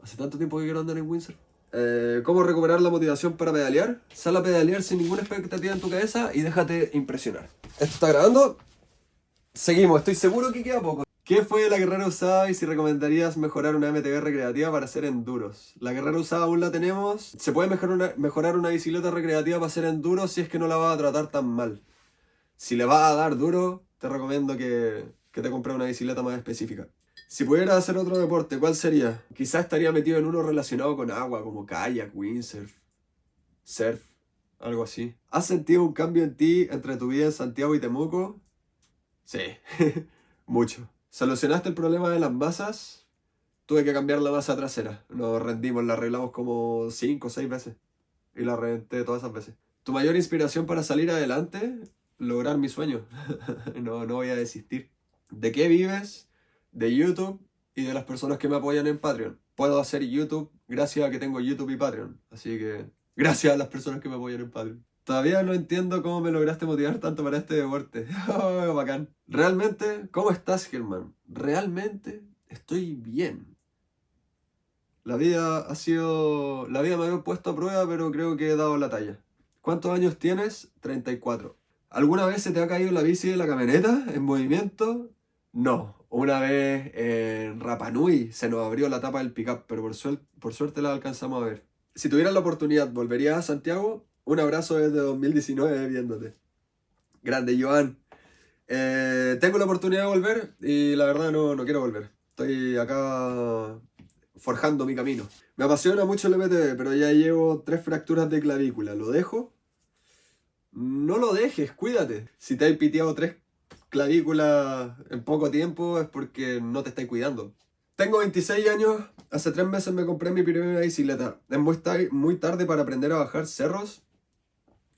Hace tanto tiempo que quiero andar en windsurf. Eh, ¿Cómo recuperar la motivación para pedalear? Sal a pedalear sin ninguna expectativa en tu cabeza y déjate impresionar. ¿Esto está grabando? Seguimos, estoy seguro que queda poco. ¿Qué fue la guerrera usada y si recomendarías mejorar una MTB recreativa para hacer enduros? La guerrera usada aún la tenemos. Se puede mejorar una, mejorar bicicleta recreativa para hacer enduros si es que no la vas a tratar tan mal. Si le vas a dar duro, te recomiendo que, que te compres una bicicleta más específica. Si pudiera hacer otro deporte, ¿cuál sería? Quizás estaría metido en uno relacionado con agua, como kayak, windsurf, surf, algo así. ¿Has sentido un cambio en ti entre tu vida en Santiago y Temuco? Sí, mucho. ¿Solucionaste el problema de las masas? Tuve que cambiar la masa trasera. Nos rendimos, la arreglamos como 5 o 6 veces. Y la reventé todas esas veces. ¿Tu mayor inspiración para salir adelante? Lograr mi sueño. no, no voy a desistir. ¿De qué vives? De YouTube y de las personas que me apoyan en Patreon. Puedo hacer YouTube gracias a que tengo YouTube y Patreon. Así que gracias a las personas que me apoyan en Patreon. Todavía no entiendo cómo me lograste motivar tanto para este deporte. Oh, bacán. Realmente, ¿cómo estás, Germán? Realmente estoy bien. La vida ha sido... La vida me ha puesto a prueba, pero creo que he dado la talla. ¿Cuántos años tienes? 34. ¿Alguna vez se te ha caído la bici de la camioneta en movimiento? No, una vez en Rapanui se nos abrió la tapa del pickup, pero por, suerte la alcanzamos a ver. Si tuvieras la oportunidad, ¿volverías a Santiago? Un abrazo desde 2019 viéndote. Grande, Joan. Eh, tengo la oportunidad de volver y la verdad no, no quiero volver. Estoy acá forjando mi camino. Me apasiona mucho el MTV, pero ya llevo tres fracturas de clavícula. ¿Lo dejo? No lo dejes, cuídate. Si te has piteado tres clavícula en poco tiempo es porque no te estás cuidando. Tengo 26 años, hace 3 meses me compré mi primera bicicleta. Es muy, muy tarde para aprender a bajar cerros.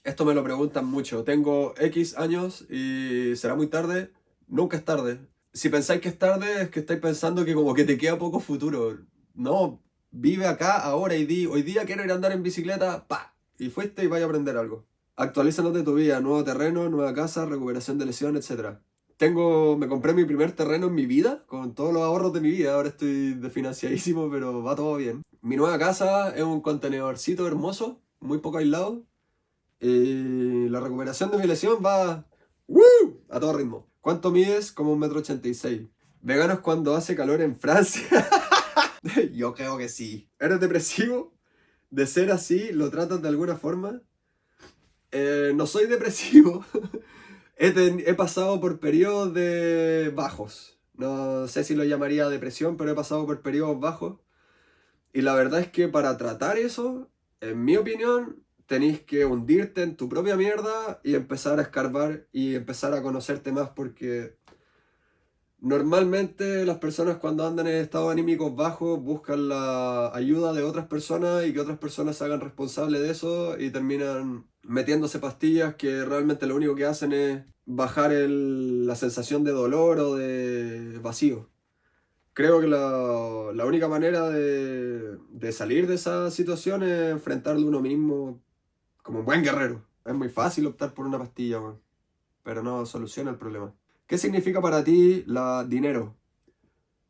Esto me lo preguntan mucho. Tengo X años y será muy tarde. Nunca es tarde. Si pensáis que es tarde, es que estáis pensando que como que te queda poco futuro. No, vive acá, ahora y di, hoy día quiero ir a andar en bicicleta, pa. Y fuiste y vaya a aprender algo. Actualízanos de tu vida, nuevo terreno, nueva casa, recuperación de lesión, etc. Tengo, me compré mi primer terreno en mi vida, con todos los ahorros de mi vida, ahora estoy desfinanciadísimo, pero va todo bien. Mi nueva casa es un contenedorcito hermoso, muy poco aislado, y la recuperación de mi lesión va a todo ritmo. ¿Cuánto mides? Como un metro ochenta y seis. ¿Veganos cuando hace calor en Francia? Yo creo que sí. ¿Eres depresivo? ¿De ser así, lo tratas de alguna forma? Eh, no soy depresivo. he, pasado por periodos de bajos. No sé si lo llamaría depresión, pero he pasado por periodos bajos. Y la verdad es que para tratar eso, en mi opinión, tenéis que hundirte en tu propia mierda y empezar a escarbar y empezar a conocerte más porque Normalmente las personas cuando andan en estados anímicos bajos buscan la ayuda de otras personas y que otras personas se hagan responsables de eso y terminan metiéndose pastillas que realmente lo único que hacen es bajar la sensación de dolor o de vacío. Creo que la, única manera de, salir de esa situación es enfrentarlo uno mismo como un buen guerrero. Es muy fácil optar por una pastilla, pero no soluciona el problema. ¿Qué significa para ti la dinero?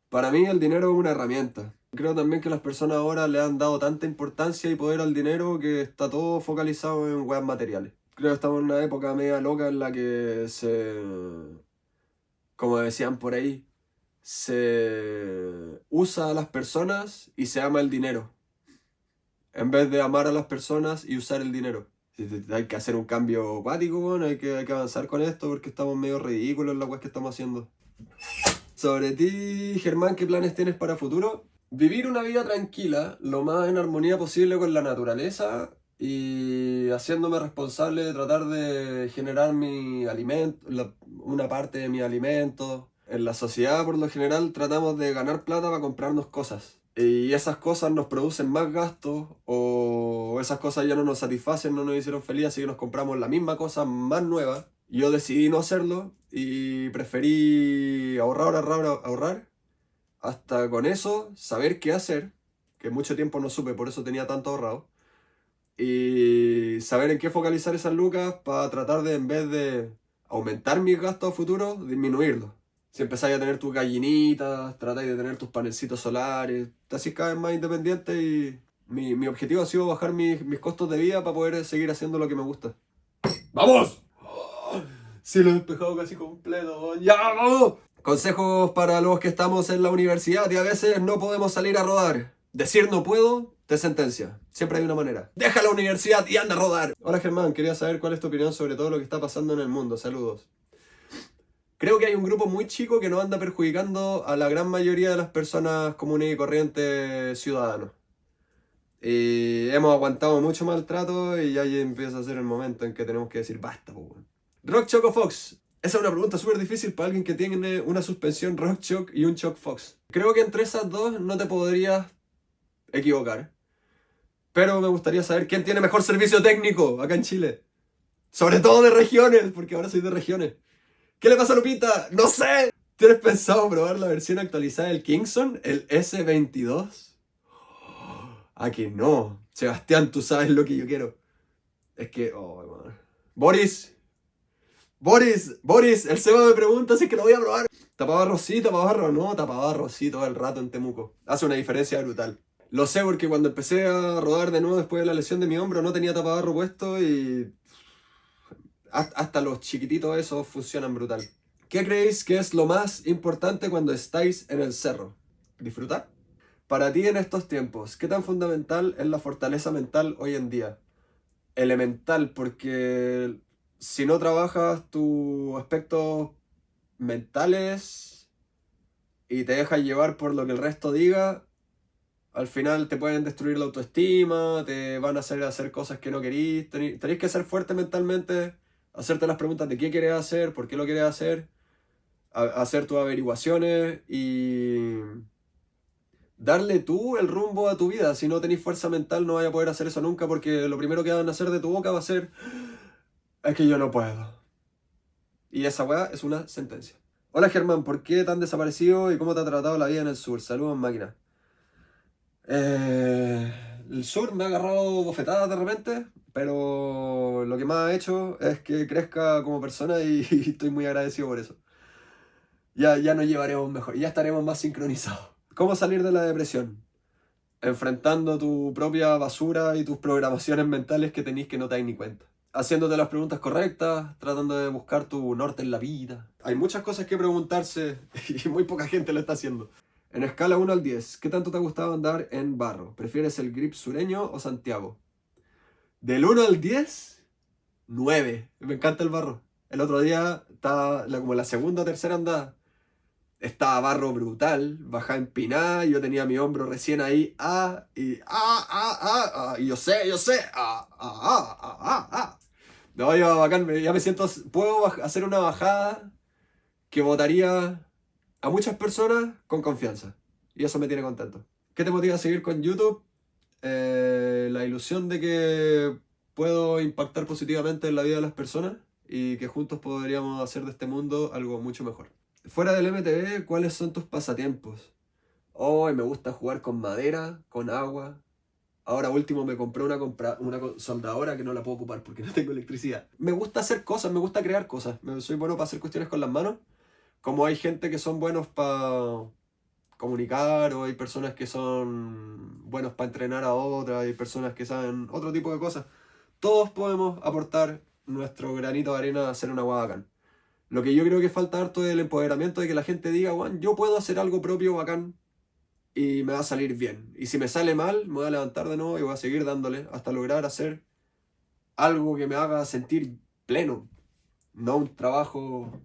Para mí el dinero es una herramienta. Creo también que las personas ahora le han dado tanta importancia y poder al dinero que está todo focalizado en weas materiales. Creo que estamos en una época media loca en la que se... Como decían por ahí, se usa a las personas y se ama el dinero. En vez de amar a las personas y usar el dinero hay que hacer un cambio acuático, hay, que, hay que avanzar con esto porque estamos medio ridículos en la web que estamos haciendo. Sobre ti, Germán, ¿qué planes tienes para futuro? Vivir una vida tranquila, lo más en armonía posible con la naturaleza y haciéndome responsable de tratar de generar mi alimento, una parte de mi alimento. En la sociedad, por lo general, tratamos de ganar plata para comprarnos cosas y esas cosas nos producen más gastos o esas cosas ya no nos satisfacen, no nos hicieron feliz, así que nos compramos la misma cosa más nueva. Yo decidí no hacerlo y preferí ahorrar, ahorrar, ahorrar, hasta con eso saber qué hacer, que mucho tiempo no supe, por eso tenía tanto ahorrado, y saber en qué focalizar esas lucas para tratar de, en vez de aumentar mis gastos a futuro, disminuirlos. Si empezáis a tener tus gallinitas, tratáis de tener tus panelcitos solares, te hacís cada vez más independiente y Mi, mi objetivo ha sido bajar mis, mis costos de vida para poder seguir haciendo lo que me gusta. ¡Vamos! Sí, lo he despejado casi completo. ¡Ya! Consejos para los que estamos en la universidad y a veces no podemos salir a rodar. Decir no puedo te sentencia. Siempre hay una manera. Deja la universidad y anda a rodar. Hola Germán, quería saber cuál es tu opinión sobre todo lo que está pasando en el mundo. Saludos. Creo que hay un grupo muy chico que no anda perjudicando a la gran mayoría de las personas comunes y corrientes ciudadanos. Y hemos aguantado mucho maltrato y ya empieza a ser el momento en que tenemos que decir basta. Rock Choco Fox. Esa es una pregunta súper difícil para alguien que tiene una suspensión Rock Choc y un Choc Fox. Creo que entre esas dos no te podrías equivocar. Pero me gustaría saber quién tiene mejor servicio técnico acá en Chile. Sobre todo de regiones, porque ahora soy de regiones. ¿Qué le pasa a Lupita? No sé. ¿Tienes pensado probar la versión actualizada del Kingston, el S22? ¿A que no? Sebastián, tú sabes lo que yo quiero. Es que, oh. Boris, Boris, Boris, el Seba me pregunta si es que lo voy a probar. Tapabarro sí, tapabarro no, tapabarro sí todo el rato en Temuco. Hace una diferencia brutal. Lo sé porque cuando empecé a rodar de nuevo después de la lesión de mi hombro no tenía tapabarro puesto y... Hasta los chiquititos esos funcionan brutal. ¿Qué creéis que es lo más importante cuando estáis en el cerro? ¿Disfrutar? Para ti en estos tiempos, ¿qué tan fundamental es la fortaleza mental hoy en día? Elemental, porque si no trabajas tus aspectos mentales y te dejas llevar por lo que el resto diga, al final te pueden destruir la autoestima, te van a hacer hacer cosas que no querís. Tenéis que ser fuerte mentalmente, hacerte las preguntas de qué quieres hacer, por qué lo quieres hacer, hacer tus averiguaciones y darle tú el rumbo a tu vida. Si no tenéis fuerza mental no vais a poder hacer eso nunca porque lo primero que van a hacer de tu boca va a ser es que yo no puedo. Y esa weá es una sentencia. Hola Germán, ¿por qué tan desaparecido y cómo te ha tratado la vida en el sur? Saludos máquina. Eh, el sur me ha agarrado bofetadas de repente, pero lo que más ha hecho es que crezca como persona y, estoy muy agradecido por eso. Ya, ya nos llevaremos mejor, ya estaremos más sincronizados. ¿Cómo salir de la depresión? Enfrentando tu propia basura y tus programaciones mentales que tenéis que no te dais ni cuenta haciéndote las preguntas correctas, tratando de buscar tu norte en la vida. Hay muchas cosas que preguntarse y muy poca gente lo está haciendo. En escala 1 al 10, ¿qué tanto te ha gustado andar en barro? ¿Prefieres el grip sureño o Santiago? Del 1 al 10, 9. Me encanta el barro. El otro día estaba como la segunda o tercera andada. Estaba barro brutal, bajaba empinada, yo tenía mi hombro recién ahí, ah, y ah, ah, ah, ah, yo sé, yo sé, ah, ah, ah, ah, ah, ah. No, yo bacán, ya me siento, puedo hacer una bajada que votaría a muchas personas con confianza. Y eso me tiene contento. ¿Qué te motiva a seguir con YouTube? Eh, la ilusión de que puedo impactar positivamente en la vida de las personas y que juntos podríamos hacer de este mundo algo mucho mejor. Fuera del MTV, ¿cuáles son tus pasatiempos? Hoy me gusta jugar con madera, con agua. Ahora último me compré una, una soldadora que no la puedo ocupar porque no tengo electricidad. Me gusta hacer cosas, me gusta crear cosas. Soy bueno para hacer cuestiones con las manos. Como hay gente que son buenos para comunicar o hay personas que son buenos para entrenar a otras, hay personas que saben otro tipo de cosas. Todos podemos aportar nuestro granito de arena a hacer una guadacán. Lo que yo creo que falta harto es el empoderamiento de que la gente diga, Juan, yo puedo hacer algo propio bacán y me va a salir bien. Y si me sale mal, me voy a levantar de nuevo y voy a seguir dándole hasta lograr hacer algo que me haga sentir pleno. No un trabajo...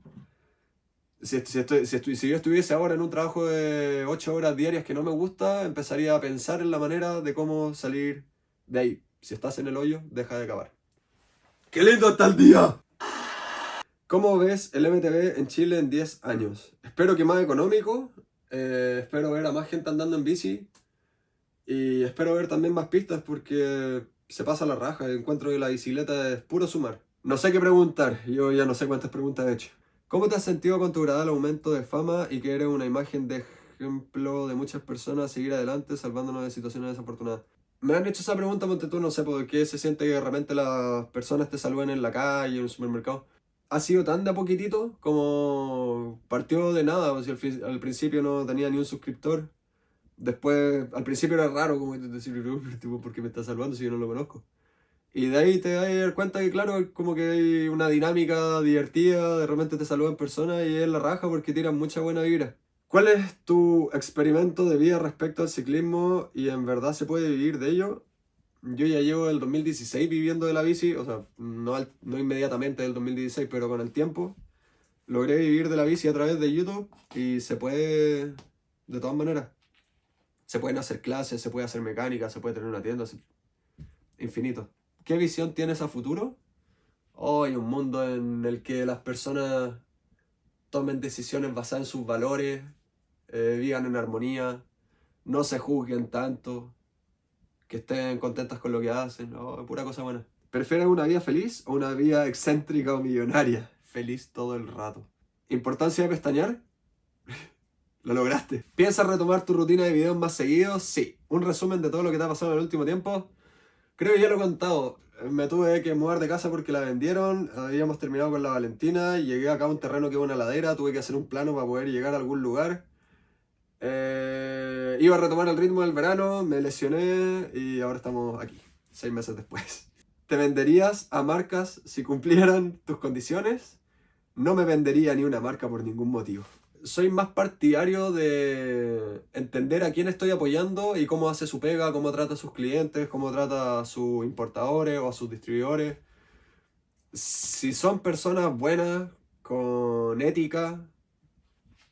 Si, si, si, yo estuviese ahora en un trabajo de 8 horas diarias que no me gusta, empezaría a pensar en la manera de cómo salir de ahí. Si estás en el hoyo, deja de acabar. ¡Qué lindo está el día! ¿Cómo ves el MTV en Chile en 10 años? Espero que más económico, eh, espero ver a más gente andando en bici y espero ver también más pistas porque se pasa la raja. Encuentro que la bicicleta es puro sumar. No sé qué preguntar, yo ya no sé cuántas preguntas he hecho. ¿Cómo te has sentido con tu gradual aumento de fama y que eres una imagen de ejemplo de muchas personas a seguir adelante salvándonos de situaciones desafortunadas? Me han hecho esa pregunta, porque tú no sé por qué se siente que de las personas te saluden en la calle, en un supermercado ha sido tan de a poquitito como partió de nada. al, principio no tenía ni un suscriptor Después, al principio era raro como decir, tipo, ¿por qué me está salvando si yo no lo conozco? Y de ahí te das cuenta que, claro, como que hay una dinámica divertida, de repente te saludan personas y es la raja porque tiran mucha buena vibra. ¿Cuál es tu experimento de vida respecto al ciclismo y en verdad se puede vivir de ello? Yo ya llevo el 2016 viviendo de la bici, o sea, no, no inmediatamente del 2016, pero con el tiempo. Logré vivir de la bici a través de YouTube y se puede de todas maneras. Se pueden hacer clases, se puede hacer mecánica, se puede tener una tienda, infinito. ¿Qué visión tienes a futuro? Hoy un mundo en el que las personas tomen decisiones basadas en sus valores, eh, vivan en armonía, no se juzguen tanto, que estén contentas con lo que hacen, oh, pura cosa buena. ¿Prefieres una vida feliz o una vida excéntrica o millonaria? Feliz todo el rato. ¿Importancia de pestañear? Lo lograste. ¿Piensas retomar tu rutina de videos más seguidos? Sí. ¿Un resumen de todo lo que te ha pasado en el último tiempo? Creo que ya lo he contado. Me tuve que mudar de casa porque la vendieron. Habíamos terminado con la Valentina. Llegué acá a un terreno que es una ladera. Tuve que hacer un plano para poder llegar a algún lugar. Eh, iba a retomar el ritmo del verano, me lesioné y ahora estamos aquí, seis meses después. ¿Te venderías a marcas si cumplieran tus condiciones? No me vendería ni una marca por ningún motivo. Soy más partidario de entender a quién estoy apoyando y cómo hace su pega, cómo trata a sus clientes, cómo trata a sus importadores o a sus distribuidores. Si son personas buenas, con ética,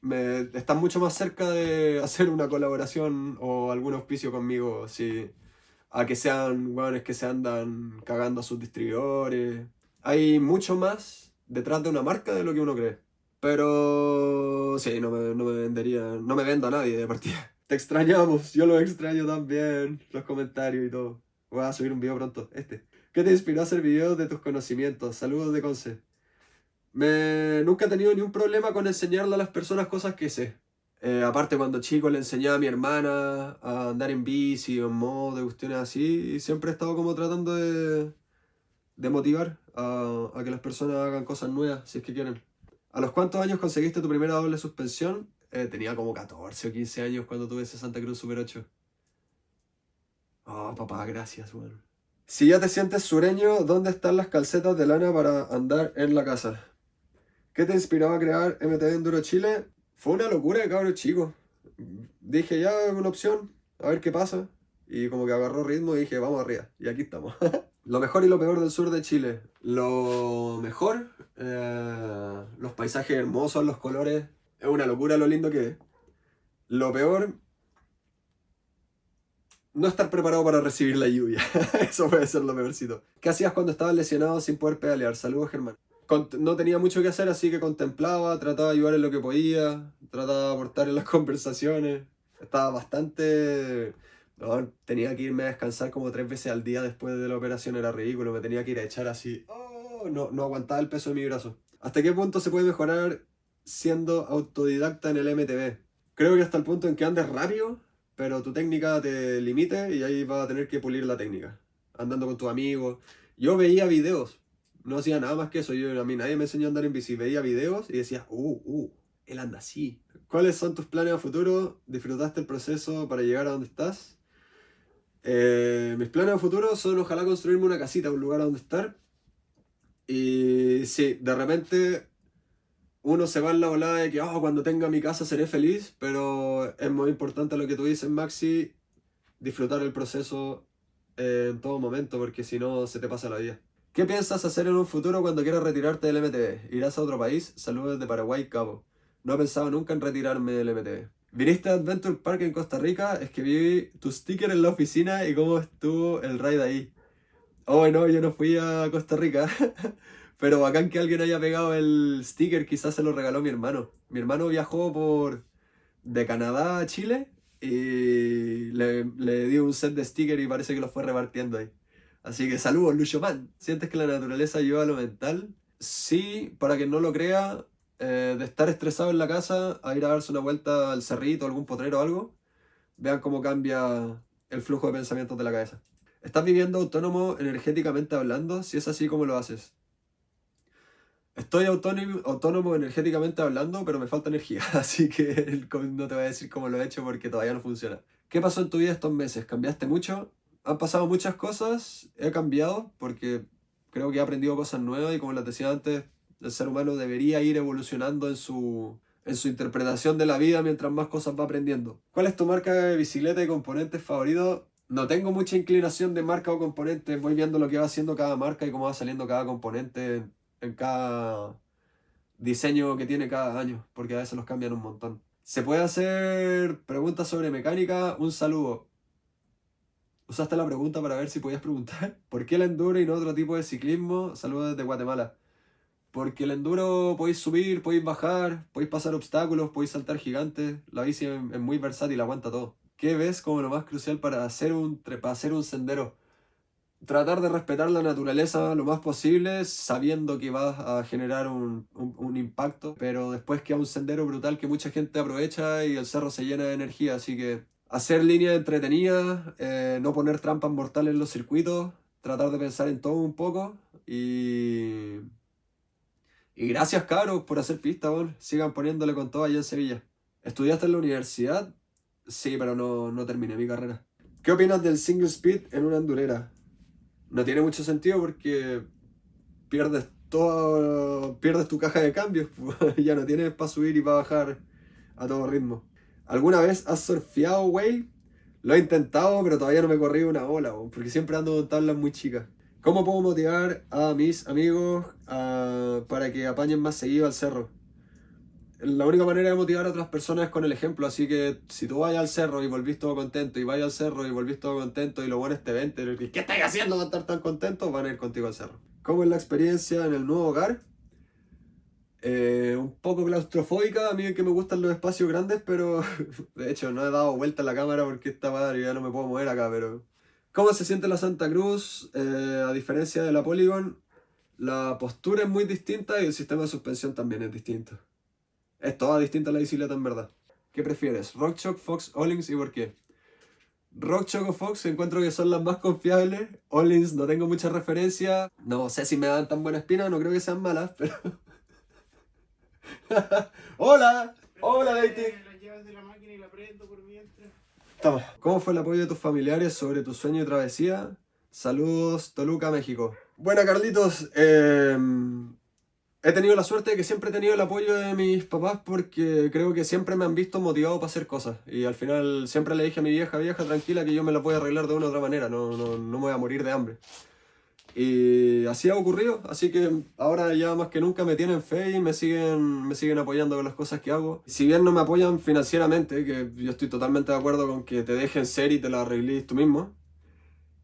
me, están mucho más cerca de hacer una colaboración o algún auspicio conmigo, sí. A que sean hueones que se andan cagando a sus distribuidores. Hay mucho más detrás de una marca de lo que uno cree. Pero sí, no me, no me vendería, no me vendo a nadie de partida. Te extrañamos, yo lo extraño también, los comentarios y todo. Voy a subir un video pronto, este. ¿Qué te inspiró a hacer videos de tus conocimientos? Saludos de Conce. Me, nunca he tenido ni un problema con enseñarle a las personas cosas que sé. Eh, aparte cuando chico le enseñé a mi hermana a andar en bici o en modo, de cuestiones así, siempre he estado como tratando de, de motivar a, a, que las personas hagan cosas nuevas, si es que quieren. ¿A los cuántos años conseguiste tu primera doble suspensión? Eh, tenía como 14 o 15 años cuando tuve ese Santa Cruz Super 8. Oh, papá, gracias, bueno. Si ya te sientes sureño, ¿dónde están las calcetas de lana para andar en la casa? ¿Qué te inspiró a crear MTV Enduro Chile? Fue una locura de cabros chicos. Dije, ya, una opción, a ver qué pasa. Y como que agarró ritmo y dije, vamos arriba. Y aquí estamos. lo mejor y lo peor del sur de Chile. Lo mejor, eh, los paisajes hermosos, los colores. Es una locura lo lindo que es. Lo peor, no estar preparado para recibir la lluvia. Eso puede ser lo peorcito. ¿Qué hacías cuando estabas lesionado sin poder pedalear? Saludos, Germán no tenía mucho que hacer, así que contemplaba, trataba de ayudar en lo que podía, trataba de aportar en las conversaciones. Estaba bastante... tenía que irme a descansar como tres veces al día después de la operación, era ridículo, me tenía que ir a echar así. Oh, no, no aguantaba el peso de mi brazo. ¿Hasta qué punto se puede mejorar siendo autodidacta en el MTV? Creo que hasta el punto en que andes rápido, pero tu técnica te limite y ahí vas a tener que pulir la técnica. Andando con tus amigos. Yo veía videos, no hacía nada más que eso. Yo, a mí nadie me enseñó a andar en bici. Veía videos y decía, uh, uh, él anda así. ¿Cuáles son tus planes a futuro? ¿Disfrutaste el proceso para llegar a donde estás? Eh, mis planes a futuro son ojalá construirme una casita, un lugar donde estar. Y sí, de repente uno se va en la volada de que oh, cuando tenga mi casa seré feliz, pero es muy importante lo que tú dices, Maxi, disfrutar el proceso en todo momento, porque si no se te pasa la vida. ¿Qué piensas hacer en un futuro cuando quieras retirarte del MTV? ¿Irás a otro país? Saludos de Paraguay, Cabo. No he pensado nunca en retirarme del MTV. ¿Viniste a Adventure Park en Costa Rica? Es que vi tu sticker en la oficina y cómo estuvo el ride ahí. Oh, no, yo no fui a Costa Rica. Pero bacán que alguien haya pegado el sticker, quizás se lo regaló mi hermano. Mi hermano viajó por de Canadá a Chile y le, le dio un set de stickers y parece que lo fue repartiendo ahí. Así que saludos, Lucho Man. ¿Sientes que la naturaleza ayuda a lo mental? Sí, para quien no lo crea, eh, de estar estresado en la casa a ir a darse una vuelta al cerrito, algún potrero o algo, vean cómo cambia el flujo de pensamientos de la cabeza. ¿Estás viviendo autónomo energéticamente hablando? Si es así, ¿cómo lo haces? Estoy autónomo, autónomo energéticamente hablando, pero me falta energía, así que no te voy a decir cómo lo he hecho porque todavía no funciona. ¿Qué pasó en tu vida estos meses? ¿Cambiaste mucho? Han pasado muchas cosas, he cambiado porque creo que he aprendido cosas nuevas y como les decía antes, el ser humano debería ir evolucionando en su, en su interpretación de la vida mientras más cosas va aprendiendo. ¿Cuál es tu marca de bicicleta y componentes favorito? No tengo mucha inclinación de marca o componentes, voy viendo lo que va haciendo cada marca y cómo va saliendo cada componente en cada diseño que tiene cada año, porque a veces los cambian un montón. ¿Se puede hacer preguntas sobre mecánica? Un saludo. Usaste la pregunta para ver si podías preguntar. ¿Por qué el enduro y no otro tipo de ciclismo? Saludos desde Guatemala. Porque el enduro podéis subir, podéis bajar, podéis pasar obstáculos, podéis saltar gigantes. La bici es muy versátil, aguanta todo. ¿Qué ves como lo más crucial para hacer un, para hacer un sendero? tratar de respetar la naturaleza lo más posible, sabiendo que vas a generar un, impacto, pero después queda un sendero brutal que mucha gente aprovecha y el cerro se llena de energía, así que hacer líneas entretenidas, eh, no poner trampas mortales en los circuitos, tratar de pensar en todo un poco y... Y gracias cabros por hacer pista, sigan poniéndole con todo allá en Sevilla. ¿Estudiaste en la universidad? Sí, pero no, no terminé mi carrera. ¿Qué opinas del single speed en una endurera? no tiene mucho sentido porque pierdes todo, pierdes tu caja de cambios, ya no tienes para subir y para bajar a todo ritmo. ¿Alguna vez has surfeado, güey? Lo he intentado, pero todavía no me he corrido una ola, porque siempre ando con tablas muy chicas. ¿Cómo puedo motivar a mis amigos para que apañen más seguido al cerro? la única manera de motivar a otras personas es con el ejemplo, así que si tú vas al cerro y volvís todo contento, y vas al cerro y volvís todo contento, y lo bueno es te ven, ¿qué estás haciendo para estar tan contento? Van a ir contigo al cerro. ¿Cómo es la experiencia en el nuevo hogar? Eh, un poco claustrofóbica, a mí que me gustan los espacios grandes, pero de hecho no he dado vuelta a la cámara porque esta madre ya no me puedo mover acá, pero... ¿Cómo se siente la Santa Cruz? Eh, a diferencia de la Polygon, la postura es muy distinta y el sistema de suspensión también es distinto. Es toda distinta la bicicleta en verdad. ¿Qué prefieres? RockChock, Fox, Ollins y por qué? RockChock o Fox encuentro que son las más confiables. Ollins no tengo mucha referencia. No sé si me dan tan buena espina, no creo que sean malas, pero... ¡Hola! ¡Hola, Dating! ¿Cómo fue el apoyo de tus familiares sobre tu sueño y travesía? Saludos, Toluca, México. Buena, Carlitos. Eh, He tenido la suerte de que siempre he tenido el apoyo de mis papás porque creo que siempre me han visto motivado para hacer cosas. Y al final siempre le dije a mi vieja, vieja, tranquila, que yo me la voy a arreglar de una u otra manera, no, no, no me voy a morir de hambre. Y así ha ocurrido, así que ahora ya más que nunca me tienen fe y me siguen, me siguen apoyando con las cosas que hago. Si bien no me apoyan financieramente, que yo estoy totalmente de acuerdo con que te dejen ser y te la arregles tú mismo,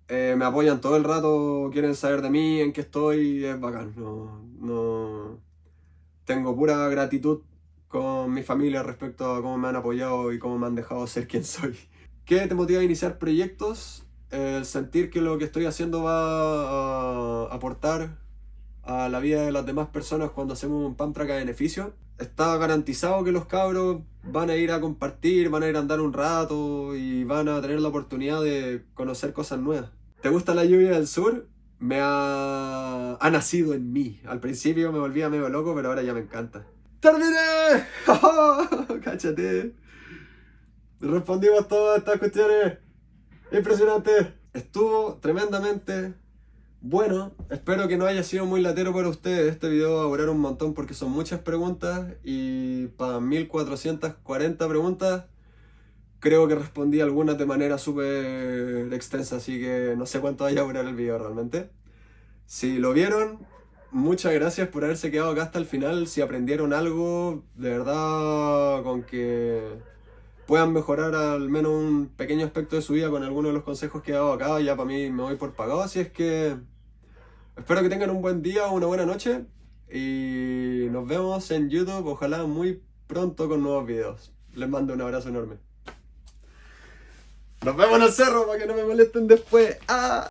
eh, me apoyan todo el rato, quieren saber de mí, en qué estoy, es bacán. No, no... Tengo pura gratitud con mi familia respecto a cómo me han apoyado y cómo me han dejado ser quien soy. ¿Qué te motiva a iniciar proyectos? El sentir que lo que estoy haciendo va a aportar a la vida de las demás personas cuando hacemos un pan track a beneficio. Está garantizado que los cabros van a ir a compartir, van a ir a andar un rato y van a tener la oportunidad de conocer cosas nuevas. ¿Te gusta la lluvia del sur? me ha, ha nacido en mí. Al principio me volvía medio loco, pero ahora ya me encanta. ¡Terminé! ¡Cáchate! Respondimos todas estas cuestiones. Impresionante. Estuvo tremendamente bueno. Espero que no haya sido muy latero para ustedes. Este video va a durar un montón porque son muchas preguntas. Y para 1440 preguntas creo que respondí algunas de manera súper extensa, así que no sé cuánto vaya a durar el video realmente. Si lo vieron, muchas gracias por haberse quedado acá hasta el final. Si aprendieron algo, de verdad, con que puedan mejorar al menos un pequeño aspecto de su vida con algunos de los consejos que he dado acá, ya para mí me voy por pagado. Así es que espero que tengan un buen día o una buena noche y nos vemos en YouTube, ojalá muy pronto con nuevos videos. Les mando un abrazo enorme. Nos vemos en el cerro para que no me molesten después. ¡Ah!